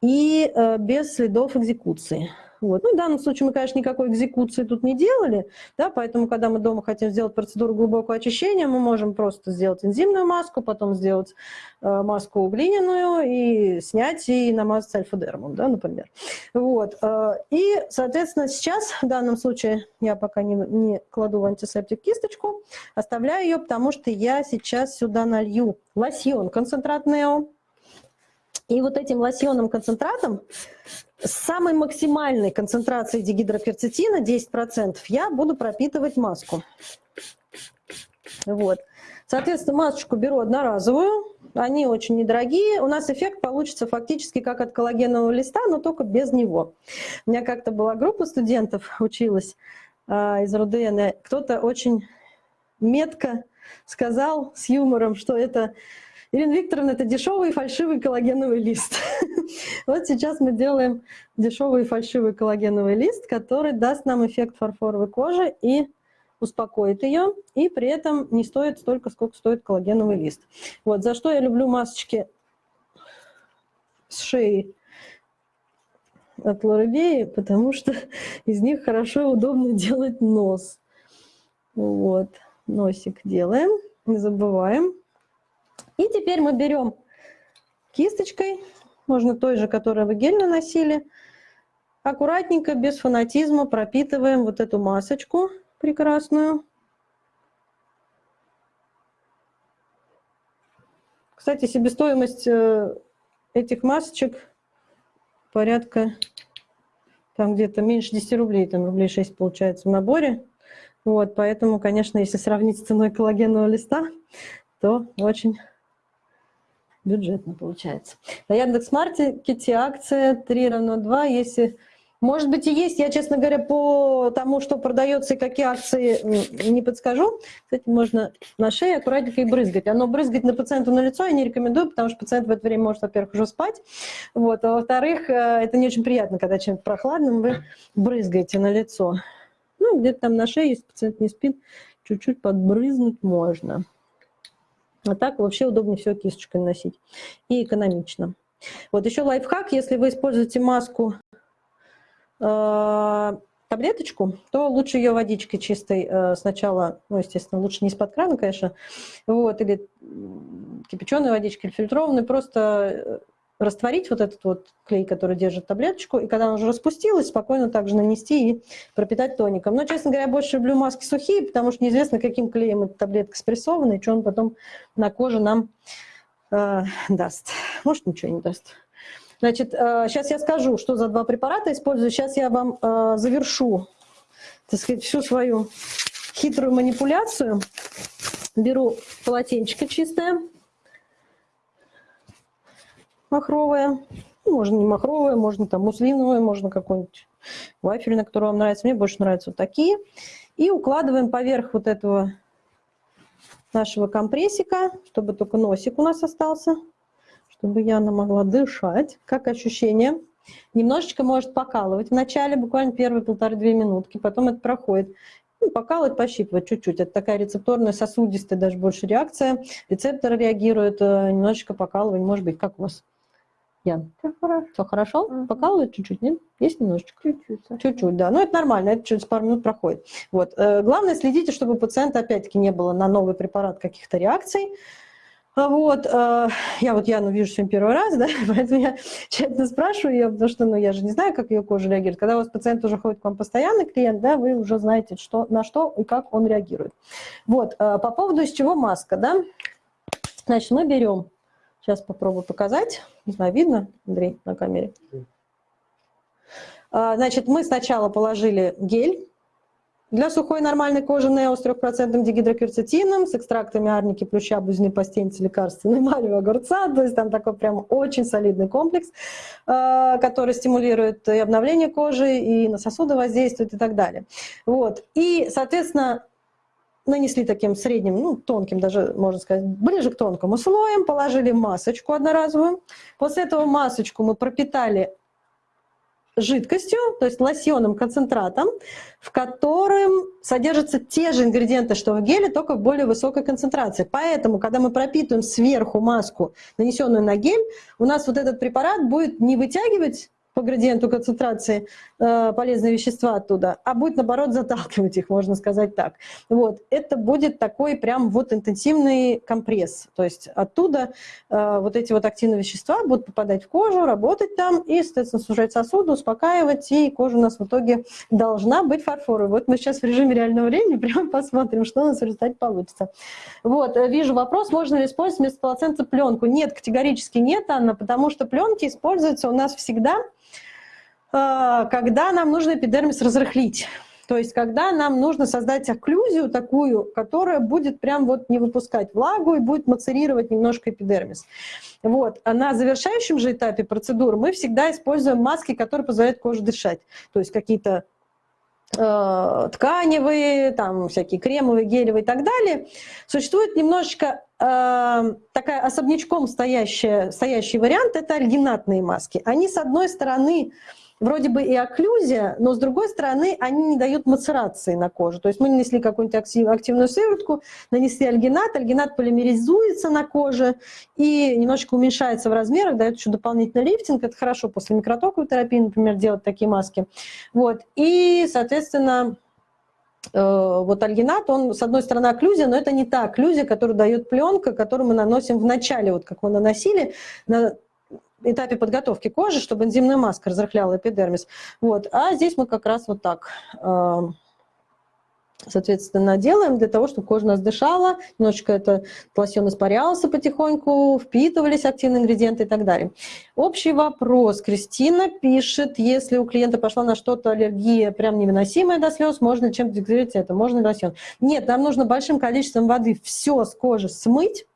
и э, без следов экзекуции. Вот. Ну, в данном случае мы, конечно, никакой экзекуции тут не делали, да, поэтому, когда мы дома хотим сделать процедуру глубокого очищения, мы можем просто сделать энзимную маску, потом сделать э, маску глиняную и снять и намазать альфа-дермом, да, например. Вот. Э, и, соответственно, сейчас, в данном случае, я пока не, не кладу в антисептик кисточку, оставляю ее, потому что я сейчас сюда налью лосьон концентрат Нео, и вот этим лосьонным концентратом с самой максимальной концентрацией дигидрокверцетина 10% я буду пропитывать маску. Вот. Соответственно, масочку беру одноразовую, они очень недорогие. У нас эффект получится фактически как от коллагенового листа, но только без него. У меня как-то была группа студентов, училась э, из РУДН, кто-то очень метко сказал с юмором, что это Ирина Викторовна, это дешевый и фальшивый коллагеновый лист. Вот сейчас мы делаем дешевый и фальшивый коллагеновый лист, который даст нам эффект фарфоровой кожи и успокоит ее, и при этом не стоит столько, сколько стоит коллагеновый лист. Вот, за что я люблю масочки с шеи от Лоребеи, потому что из них хорошо и удобно делать нос. Вот. носик делаем, не забываем. И теперь мы берем кисточкой, можно той же, которую вы гель наносили, аккуратненько, без фанатизма пропитываем вот эту масочку прекрасную. Кстати, себестоимость э, этих масочек порядка там где-то меньше 10 рублей, там рублей 6 получается в наборе. Вот, поэтому, конечно, если сравнить с ценой коллагенового листа, то очень бюджетно получается. На Яндекс.Маркете акция 3 равно 2, если может быть и есть, я, честно говоря, по тому, что продается и какие акции, не подскажу. Кстати, можно на шее аккуратненько и брызгать. Оно брызгать на пациенту на лицо я не рекомендую, потому что пациент в это время может, во-первых, уже спать, вот, а во-вторых, э, это не очень приятно, когда чем-то прохладным вы брызгаете на лицо. Ну, где-то там на шее, если пациент не спит, чуть-чуть подбрызнуть можно. А так вообще удобнее все кисточкой носить. И экономично. Вот еще лайфхак, если вы используете маску Э, таблеточку, то лучше ее водичкой чистой э, сначала, ну, естественно, лучше не из-под крана, конечно, вот, или кипяченой водичкой, или фильтрованной, просто э, растворить вот этот вот клей, который держит таблеточку, и когда она уже распустилась, спокойно также нанести и пропитать тоником. Но, честно говоря, я больше люблю маски сухие, потому что неизвестно, каким клеем эта таблетка спрессована, и что он потом на коже нам э, даст. Может, ничего не даст. Значит, сейчас э, я скажу, что за два препарата использую. Сейчас я вам э, завершу, так сказать, всю свою хитрую манипуляцию. Беру полотенчико чистое, махровое. Ну, можно не махровое, можно там муслиновое, можно какой-нибудь вафельный, который вам нравится. Мне больше нравятся вот такие. И укладываем поверх вот этого нашего компрессика, чтобы только носик у нас остался чтобы Яна могла дышать. Как ощущение? Немножечко может покалывать вначале, буквально первые полторы-две минутки, потом это проходит. Ну, покалывать, пощипывать чуть-чуть. Это такая рецепторная, сосудистая даже больше реакция. Рецепторы реагируют, э, немножечко покалывание, может быть, как у вас? Ян? Все хорошо. Все хорошо? Угу. Покалывает чуть-чуть, нет? Есть немножечко? Чуть-чуть. Чуть-чуть, да. Но это нормально, это через пару минут проходит. Вот. Э, главное, следите, чтобы у пациента, опять-таки, не было на новый препарат каких-то реакций. А вот, э, я вот Яну вижу сегодня первый раз, да, поэтому я тщательно спрашиваю ее, потому что, ну, я же не знаю, как ее кожа реагирует. Когда у вас пациент уже ходит к вам постоянный клиент, да, вы уже знаете, что, на что и как он реагирует. Вот, э, по поводу из чего маска, да, значит, мы берем, сейчас попробую показать, не знаю, видно, Андрей, на камере? Э, значит, мы сначала положили гель, для сухой нормальной кожи Нео с 3% дигидрокверцетином, с экстрактами арники, плюща, бузины, постельницы, лекарственной малевого огурца. То есть там такой прям очень солидный комплекс, э, который стимулирует и обновление кожи, и на сосуды воздействует и так далее. Вот. И, соответственно, нанесли таким средним, ну, тонким даже, можно сказать, ближе к тонкому слоем, положили масочку одноразовую. После этого масочку мы пропитали жидкостью, то есть лосьонным концентратом, в котором содержатся те же ингредиенты, что в геле, только в более высокой концентрации. Поэтому, когда мы пропитываем сверху маску, нанесенную на гель, у нас вот этот препарат будет не вытягивать по градиенту концентрации э, полезные вещества оттуда, а будет, наоборот, заталкивать их, можно сказать так. Вот. Это будет такой прям вот интенсивный компресс. То есть оттуда э, вот эти вот активные вещества будут попадать в кожу, работать там и, соответственно, сужать сосуды, успокаивать, и кожа у нас в итоге должна быть фарфоровой. Вот мы сейчас в режиме реального времени прямо посмотрим, что у нас в результате получится. Вот, э, вижу вопрос, можно ли использовать вместо полотенца пленку? Нет, категорически нет, Анна, потому что пленки используются у нас всегда когда нам нужно эпидермис разрыхлить. То есть когда нам нужно создать окклюзию такую, которая будет прям вот не выпускать влагу и будет мацерировать немножко эпидермис. Вот. А на завершающем же этапе процедуры мы всегда используем маски, которые позволяют коже дышать. То есть какие-то э, тканевые, там всякие кремовые, гелевые и так далее. Существует немножечко э, такая особнячком стоящая, стоящий вариант – это альгинатные маски. Они, с одной стороны, вроде бы и окклюзия, но с другой стороны они не дают мацерации на кожу. То есть мы нанесли какую-нибудь активную сыворотку, нанесли альгинат, альгинат полимеризуется на коже и немножечко уменьшается в размерах, дает еще дополнительный лифтинг. Это хорошо после микротоковой терапии, например, делать такие маски. Вот. И, соответственно, вот альгинат, он, с одной стороны, окклюзия, но это не та окклюзия, которую дает пленка, которую мы наносим в начале, вот как мы наносили на этапе подготовки кожи, чтобы энзимная маска разрыхляла эпидермис. Вот. А здесь мы как раз вот так соответственно, делаем для того, чтобы кожа нас дышала, немножечко это лосьон испарялся потихоньку, впитывались активные ингредиенты и так далее. Общий вопрос. Кристина пишет, если у клиента пошла на что-то аллергия прям невыносимая до слез, можно чем-то это? Можно лосьон? Нет, нам нужно большим количеством воды все с кожи смыть,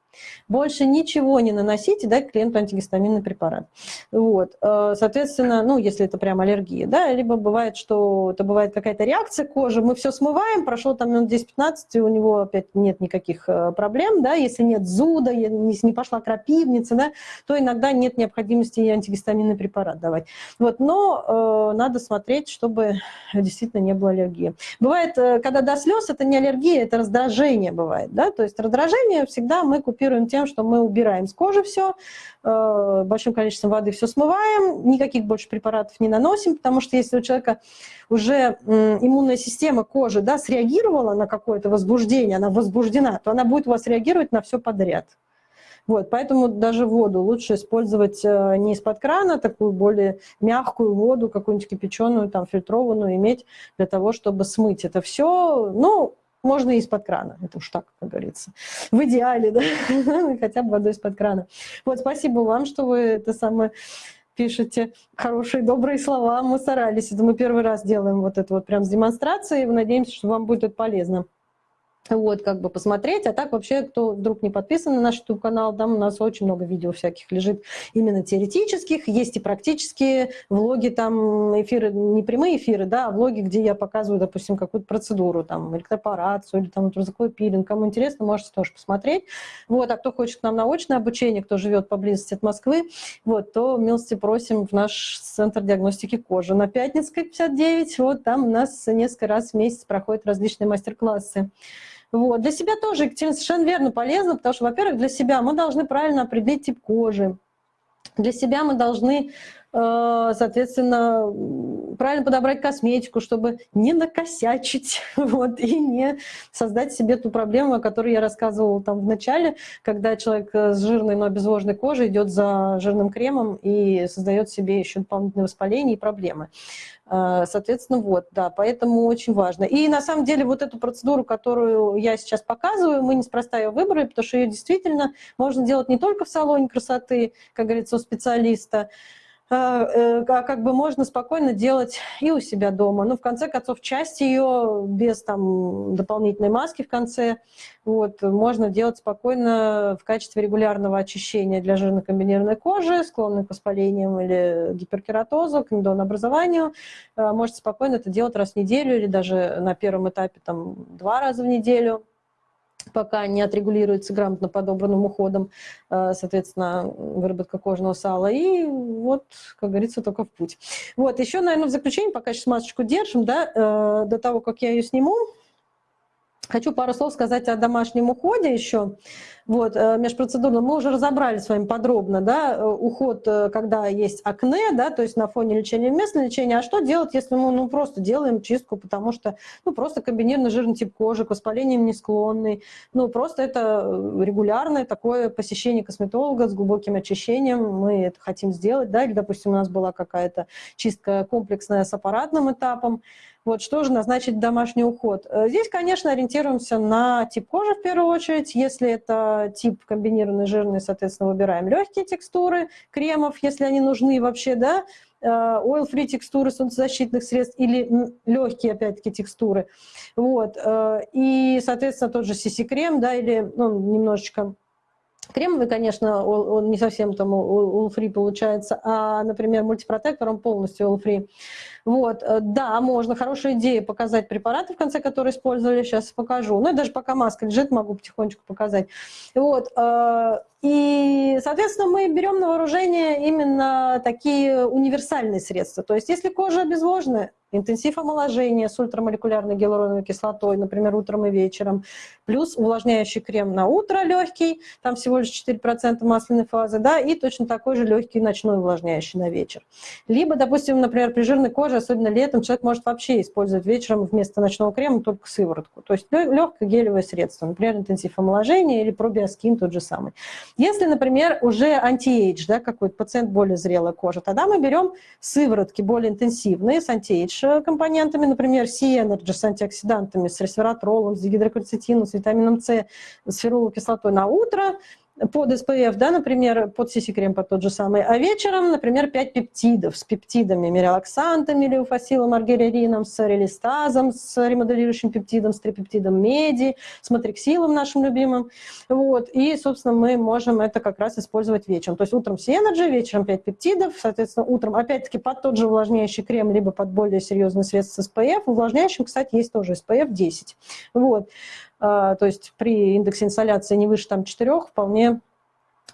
больше ничего не наносить и дать клиенту антигистаминный препарат. Вот. Э, соответственно, ну, если это прям аллергия, да, либо бывает, что это бывает какая-то реакция кожи, мы все смываем, прошло там минут 10-15, и у него опять нет никаких э, проблем, да, если нет зуда, если не пошла крапивница, да, то иногда нет необходимости и антигистаминный препарат давать. Вот, но э, надо смотреть, чтобы действительно не было аллергии. Бывает, э, когда до слез, это не аллергия, это раздражение бывает, да, то есть раздражение всегда мы купируем тем, что мы убираем с кожи все, э, большим количеством воды все смываем, никаких больше препаратов не наносим, потому что если у человека уже иммунная система кожи да, среагировала на какое-то возбуждение, она возбуждена, то она будет у вас реагировать на все подряд. Вот, поэтому даже воду лучше использовать э, не из-под крана, такую более мягкую воду, какую-нибудь кипяченую, там, фильтрованную иметь для того, чтобы смыть это все. Ну, можно и из-под крана, это уж так, как говорится. В идеале, да, хотя бы водой из-под крана. Вот, спасибо вам, что вы это самое пишете хорошие, добрые слова. Мы старались, это мы первый раз делаем вот это вот прям с демонстрацией. Надеемся, что вам будет это полезно вот, как бы посмотреть. А так вообще, кто вдруг не подписан на наш YouTube-канал, там у нас очень много видео всяких лежит именно теоретических, есть и практические влоги, там эфиры, не прямые эфиры, да, а влоги, где я показываю, допустим, какую-то процедуру, там, электропорацию или там ультразвуковой пилинг. Кому интересно, можете тоже посмотреть. Вот, а кто хочет к нам научное обучение, кто живет поблизости от Москвы, вот, то милости просим в наш центр диагностики кожи на Пятницкой 59. Вот там у нас несколько раз в месяц проходят различные мастер-классы. Вот. Для себя тоже, Екатерина, совершенно верно полезно, потому что, во-первых, для себя мы должны правильно определить тип кожи. Для себя мы должны, э, соответственно, правильно подобрать косметику, чтобы не накосячить вот, и не создать себе ту проблему, о которой я рассказывала там в начале, когда человек с жирной, но обезвоженной кожей идет за жирным кремом и создает себе еще дополнительные воспаления и проблемы. А, соответственно, вот, да, поэтому очень важно. И на самом деле вот эту процедуру, которую я сейчас показываю, мы неспроста ее выбрали, потому что ее действительно можно делать не только в салоне красоты, как говорится, у специалиста, э, как бы можно спокойно делать и у себя дома. Ну, в конце концов, часть ее без там дополнительной маски в конце, вот, можно делать спокойно в качестве регулярного очищения для жирно-комбинированной кожи, склонной к воспалениям или гиперкератозу, к недонообразованию. А, можете спокойно это делать раз в неделю или даже на первом этапе там два раза в неделю пока не отрегулируется грамотно подобранным уходом, э, соответственно, выработка кожного сала. И вот, как говорится, только в путь. Вот, еще, наверное, в заключение, пока сейчас масочку держим, да, э, до того, как я ее сниму, Хочу пару слов сказать о домашнем уходе еще. Вот, э, межпроцедурно мы уже разобрали с вами подробно, да, э, уход, э, когда есть акне, да, то есть на фоне лечения местного лечения. А что делать, если мы ну, просто делаем чистку, потому что ну, просто комбинированный жирный тип кожи, к воспалениям не склонный. Ну, просто это регулярное такое посещение косметолога с глубоким очищением. Мы это хотим сделать, да, или, допустим, у нас была какая-то чистка комплексная с аппаратным этапом. Вот что же назначить домашний уход? Здесь, конечно, ориентируемся на тип кожи в первую очередь. Если это тип комбинированный жирный, соответственно, выбираем легкие текстуры кремов, если они нужны вообще, да, э, oil-free текстуры солнцезащитных средств или легкие, опять-таки, текстуры. Вот. Э, и, соответственно, тот же CC-крем, да, или ну, немножечко Кремовый, конечно, он не совсем там all-free получается, а, например, мультипротектор, он полностью all-free. Вот, э, да, можно, хорошая идея показать препараты, в конце которые использовали, сейчас покажу. Ну, и даже пока маска лежит, могу потихонечку показать. Вот, э, и, соответственно, мы берем на вооружение именно такие универсальные средства. То есть, если кожа обезвожена, интенсив омоложения с ультрамолекулярной гиалуроновой кислотой, например, утром и вечером, плюс увлажняющий крем на утро легкий, там всего лишь 4% масляной фазы, да, и точно такой же легкий ночной увлажняющий на вечер. Либо, допустим, например, при жирной коже, особенно летом, человек может вообще использовать вечером вместо ночного крема только сыворотку. То есть легкое гелевое средство, например, интенсив омоложения или пробиоскин тот же самый. Если, например, уже anti-age, да, какой-то пациент более зрелая кожа, тогда мы берем сыворотки более интенсивные с anti-age компонентами, например, C-Energy с антиоксидантами, с ресвератролом, с гидрокальцитином, с витамином С, с феруловой на утро, под SPF, да, например, под CC-крем под тот же самый, а вечером, например, 5 пептидов с пептидами, миорелаксантом, леуфасилом, аргирелином, с релистазом, с ремоделирующим пептидом, с трипептидом меди, с матриксилом нашим любимым. Вот. И, собственно, мы можем это как раз использовать вечером. То есть утром C-Energy, вечером 5 пептидов, соответственно, утром опять-таки под тот же увлажняющий крем, либо под более серьезный средство с SPF. Увлажняющим, кстати, есть тоже SPF 10. Вот. А, то есть при индексе инсоляции не выше там 4 вполне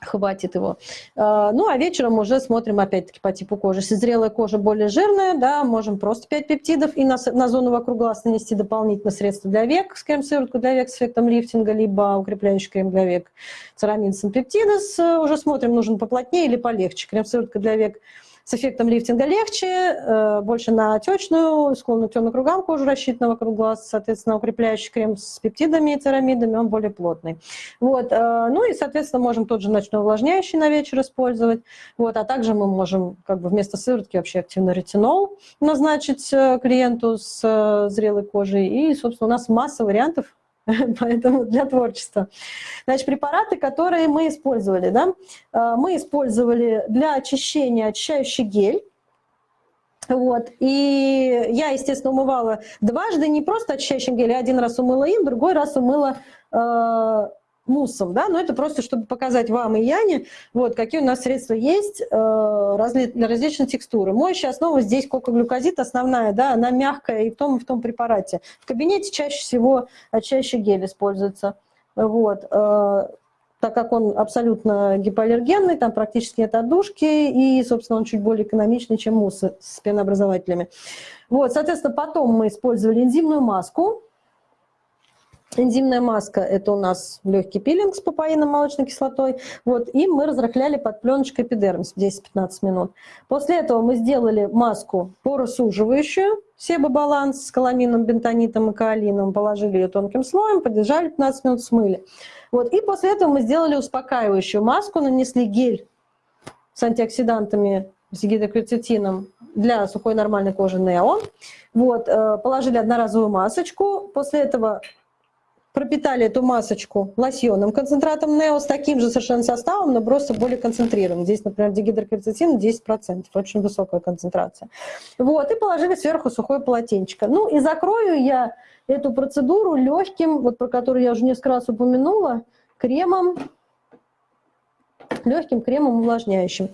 хватит его. А, ну, а вечером уже смотрим опять-таки по типу кожи. Если зрелая кожа более жирная, да, можем просто 5 пептидов и на, на зону вокруг глаз нанести дополнительное средство для век, с крем-сыворотку для век с эффектом лифтинга, либо укрепляющий крем для век церамин синпептидос. Уже смотрим, нужен поплотнее или полегче. Крем-сыворотка для век – с эффектом лифтинга легче, э, больше на отечную, склонную к темным кругам кожу рассчитана вокруг глаз, соответственно, укрепляющий крем с пептидами и церамидами, он более плотный. Вот. Э, ну и, соответственно, можем тот же ночной увлажняющий на вечер использовать, вот. а также мы можем как бы вместо сыворотки вообще активно ретинол назначить э, клиенту с зрелой кожей. И, собственно, у нас масса вариантов поэтому для творчества. Значит, препараты, которые мы использовали, да, э, мы использовали для очищения очищающий гель, вот. И я, естественно, умывала дважды, не просто очищающим гелем, один раз умыла им, другой раз умыла э, муссом, да, но это просто, чтобы показать вам и Яне, вот, какие у нас средства есть э, разли, для различной текстуры. Моющая основа здесь кокоглюкозид основная, да, она мягкая и в том, и в том препарате. В кабинете чаще всего чаще гель используется, вот, э, так как он абсолютно гипоаллергенный, там практически нет отдушки, и, собственно, он чуть более экономичный, чем муссы с пенообразователями. Вот, соответственно, потом мы использовали энзимную маску, Энзимная маска – это у нас легкий пилинг с папаином молочной кислотой. Вот, и мы разрыхляли под пленочкой эпидермис 10-15 минут. После этого мы сделали маску поросуживающую, себобаланс с каламином, бентонитом и каолином, положили ее тонким слоем, подержали 15 минут, смыли. Вот, и после этого мы сделали успокаивающую маску, нанесли гель с антиоксидантами, с гидрокверцетином для сухой нормальной кожи Нео. Вот, э, положили одноразовую масочку, после этого пропитали эту масочку лосьонным концентратом Нео с таким же совершенно составом, но просто более концентрированным. Здесь, например, дигидрокверцетин 10%, очень высокая концентрация. Вот, и положили сверху сухое полотенчико. Ну и закрою я эту процедуру легким, вот про который я уже несколько раз упомянула, кремом легким кремом увлажняющим.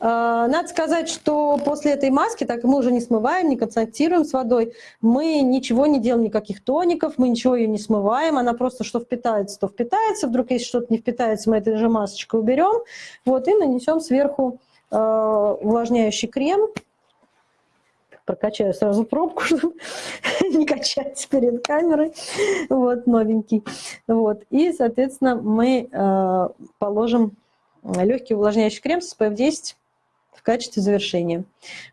А, надо сказать, что после этой маски, так мы уже не смываем, не концентрируем с водой, мы ничего не делаем, никаких тоников, мы ничего ее не смываем, она просто что впитается, то впитается, вдруг если что-то не впитается, мы этой же масочкой уберем, вот, и нанесем сверху а, увлажняющий крем, прокачаю сразу пробку, чтобы не качать перед камерой, вот, новенький. Вот, и, соответственно, мы э, положим легкий увлажняющий крем с SPF 10 в качестве завершения.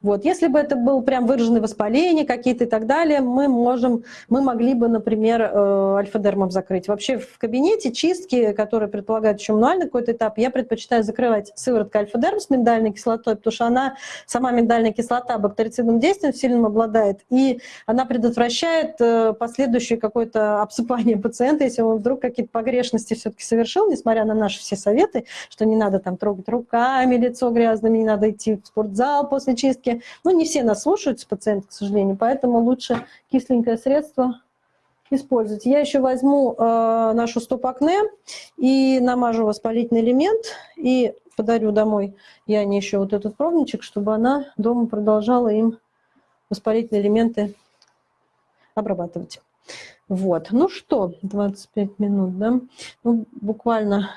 Вот. Если бы это был прям выраженное воспаление какие-то и так далее, мы, можем, мы могли бы, например, э, альфа-дермом закрыть. Вообще в кабинете чистки, которые предполагают еще мануальный какой-то этап, я предпочитаю закрывать сывороткой альфа-дерм с миндальной кислотой, потому что она, сама миндальная кислота бактерицидным действием сильным обладает, и она предотвращает э, последующее какое-то обсыпание пациента, если он вдруг какие-то погрешности все-таки совершил, несмотря на наши все советы, что не надо там трогать руками лицо грязными, не надо идти в спортзал после чистки. Ну, не все нас слушаются, пациенты, к сожалению, поэтому лучше кисленькое средство использовать. Я еще возьму э, нашу стоп-акне и намажу воспалительный элемент и подарю домой Яне еще вот этот пробничек, чтобы она дома продолжала им воспалительные элементы обрабатывать. Вот, ну что, 25 минут, да? Ну, буквально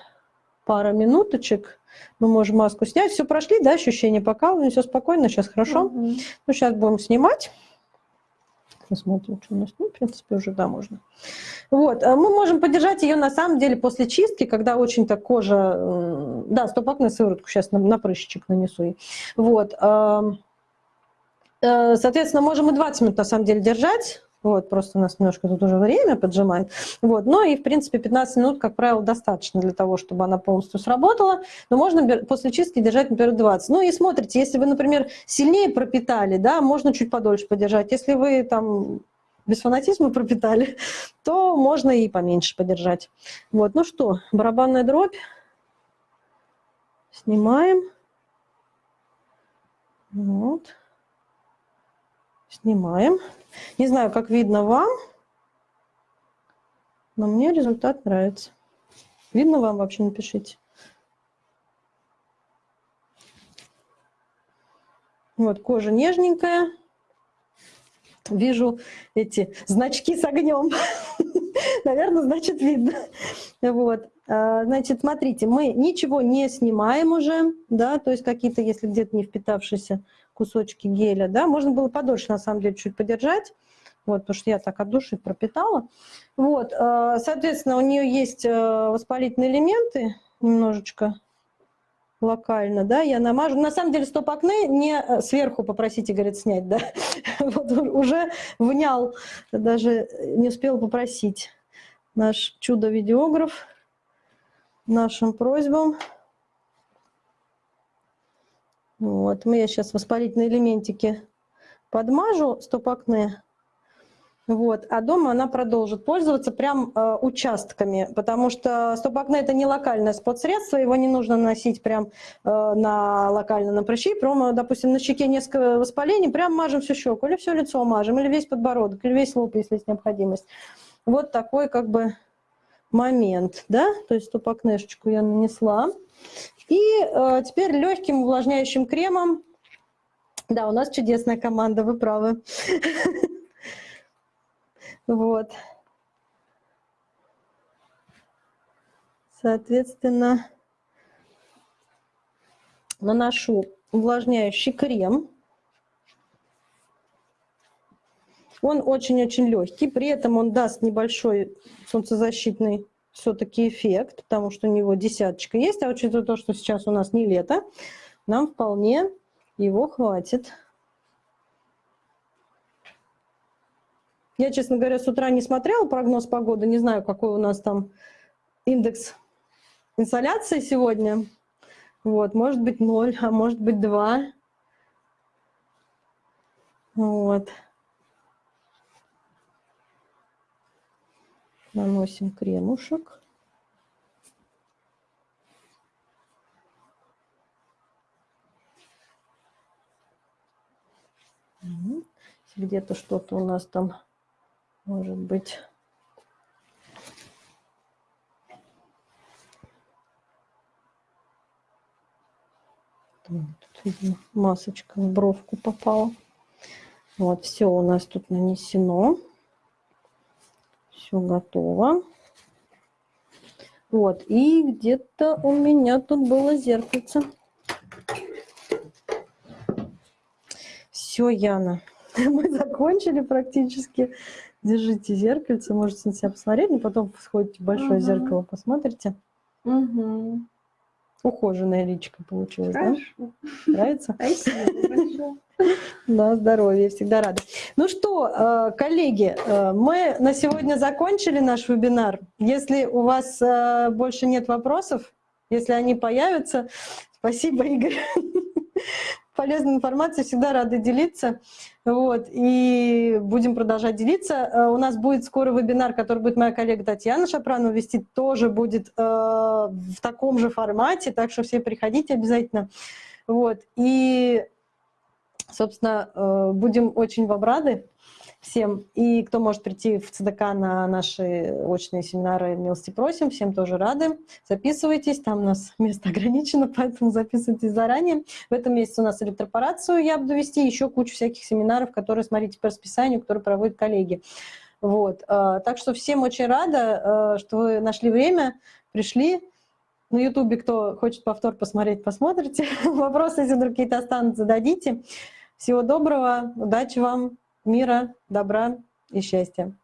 пара минуточек. Мы можем маску снять. Все прошли, да, ощущение покалывания, все спокойно, сейчас хорошо. -hmm. Ну, сейчас будем снимать. Посмотрим, что у нас. Ну, в принципе, уже, да, можно. Вот. А мы можем поддержать ее, на самом деле, после чистки, когда очень так кожа... Да, стоп-акне сыворотку сейчас на, на прыщичек нанесу. Вот. Э, соответственно, можем и 20 минут, на самом деле, держать. Вот, просто у нас немножко тут уже время поджимает. Вот, но и, в принципе, 15 минут, как правило, достаточно для того, чтобы она полностью сработала. Но можно после чистки держать, например, 20. Ну и смотрите, если вы, например, сильнее пропитали, да, можно чуть подольше подержать. Если вы там без фанатизма пропитали, то можно и поменьше подержать. Вот, ну что, барабанная дробь. Снимаем. Вот. Снимаем. Не знаю, как видно вам, но мне результат нравится. Видно вам вообще, напишите. Вот, кожа нежненькая. Вижу эти значки с огнем. Наверное, значит, видно. Вот. А, значит, смотрите, мы ничего не снимаем уже, да, то есть какие-то, если где-то не впитавшиеся кусочки геля, да, можно было подольше, на самом деле, чуть подержать, вот, потому что я так от души пропитала. Вот, э, соответственно, у нее есть э, воспалительные элементы немножечко локально, да, я намажу. На самом деле стоп-акне не э, сверху попросите, говорит, снять, да. Вот уже внял, даже не успел попросить наш чудо-видеограф нашим просьбам. Вот, мы я сейчас воспалительные элементики подмажу стоп-акне. Вот, а дома она продолжит пользоваться прям э, участками, потому что стоп-акне это не локальное спот-средство, его не нужно носить прям э, на локально на прыщи, прямо, допустим, на щеке несколько воспалений, прям мажем всю щеку, или все лицо мажем, или весь подбородок, или весь лоб, если есть необходимость. Вот такой как бы момент, да, то есть стоп-акнешечку я нанесла. И э, теперь легким увлажняющим кремом, да, у нас чудесная команда, вы правы. Вот. Соответственно, наношу увлажняющий крем. Он очень-очень легкий, при этом он даст небольшой солнцезащитный все-таки эффект, потому что у него десяточка есть, а учитывая то, что сейчас у нас не лето, нам вполне его хватит. Я, честно говоря, с утра не смотрела прогноз погоды, не знаю, какой у нас там индекс инсоляции сегодня. Вот, может быть ноль, а может быть два. Вот. Наносим кремушек. Где-то что-то у нас там может быть. Тут, масочка в бровку попала. Вот, все у нас тут нанесено. Все готово. Вот, и где-то у меня тут было зеркальце. Все, Яна, мы закончили практически. Держите зеркальце, можете на себя посмотреть, но потом сходите в большое угу. зеркало, посмотрите. Угу. Ухоженная личка получилась, Хорошо. да? Нравится? Спасибо большое. Да, здоровья, всегда рада. Ну что, э, коллеги, э, мы на сегодня закончили наш вебинар. Если у вас э, больше нет вопросов, если они появятся, спасибо, Игорь. Полезной информацией всегда рады делиться. Вот, и будем продолжать делиться. У нас будет скоро вебинар, который будет моя коллега Татьяна Шапранова вести, тоже будет в таком же формате, так что все приходите обязательно. Вот, и, собственно, э, будем очень вам рады всем. И кто может прийти в ЦДК на наши очные семинары, милости просим, всем тоже рады. Записывайтесь, там у нас место ограничено, поэтому записывайтесь заранее. В этом месяце у нас электропорацию я буду вести, еще кучу всяких семинаров, которые, смотрите по расписанию, которые проводят коллеги. Вот. Э, так что всем очень рада, э, что вы нашли время, пришли. На Ютубе, кто хочет повтор посмотреть, посмотрите. Вопросы, если какие-то останутся, зададите. Всего доброго, удачи вам! мира, добра и счастья.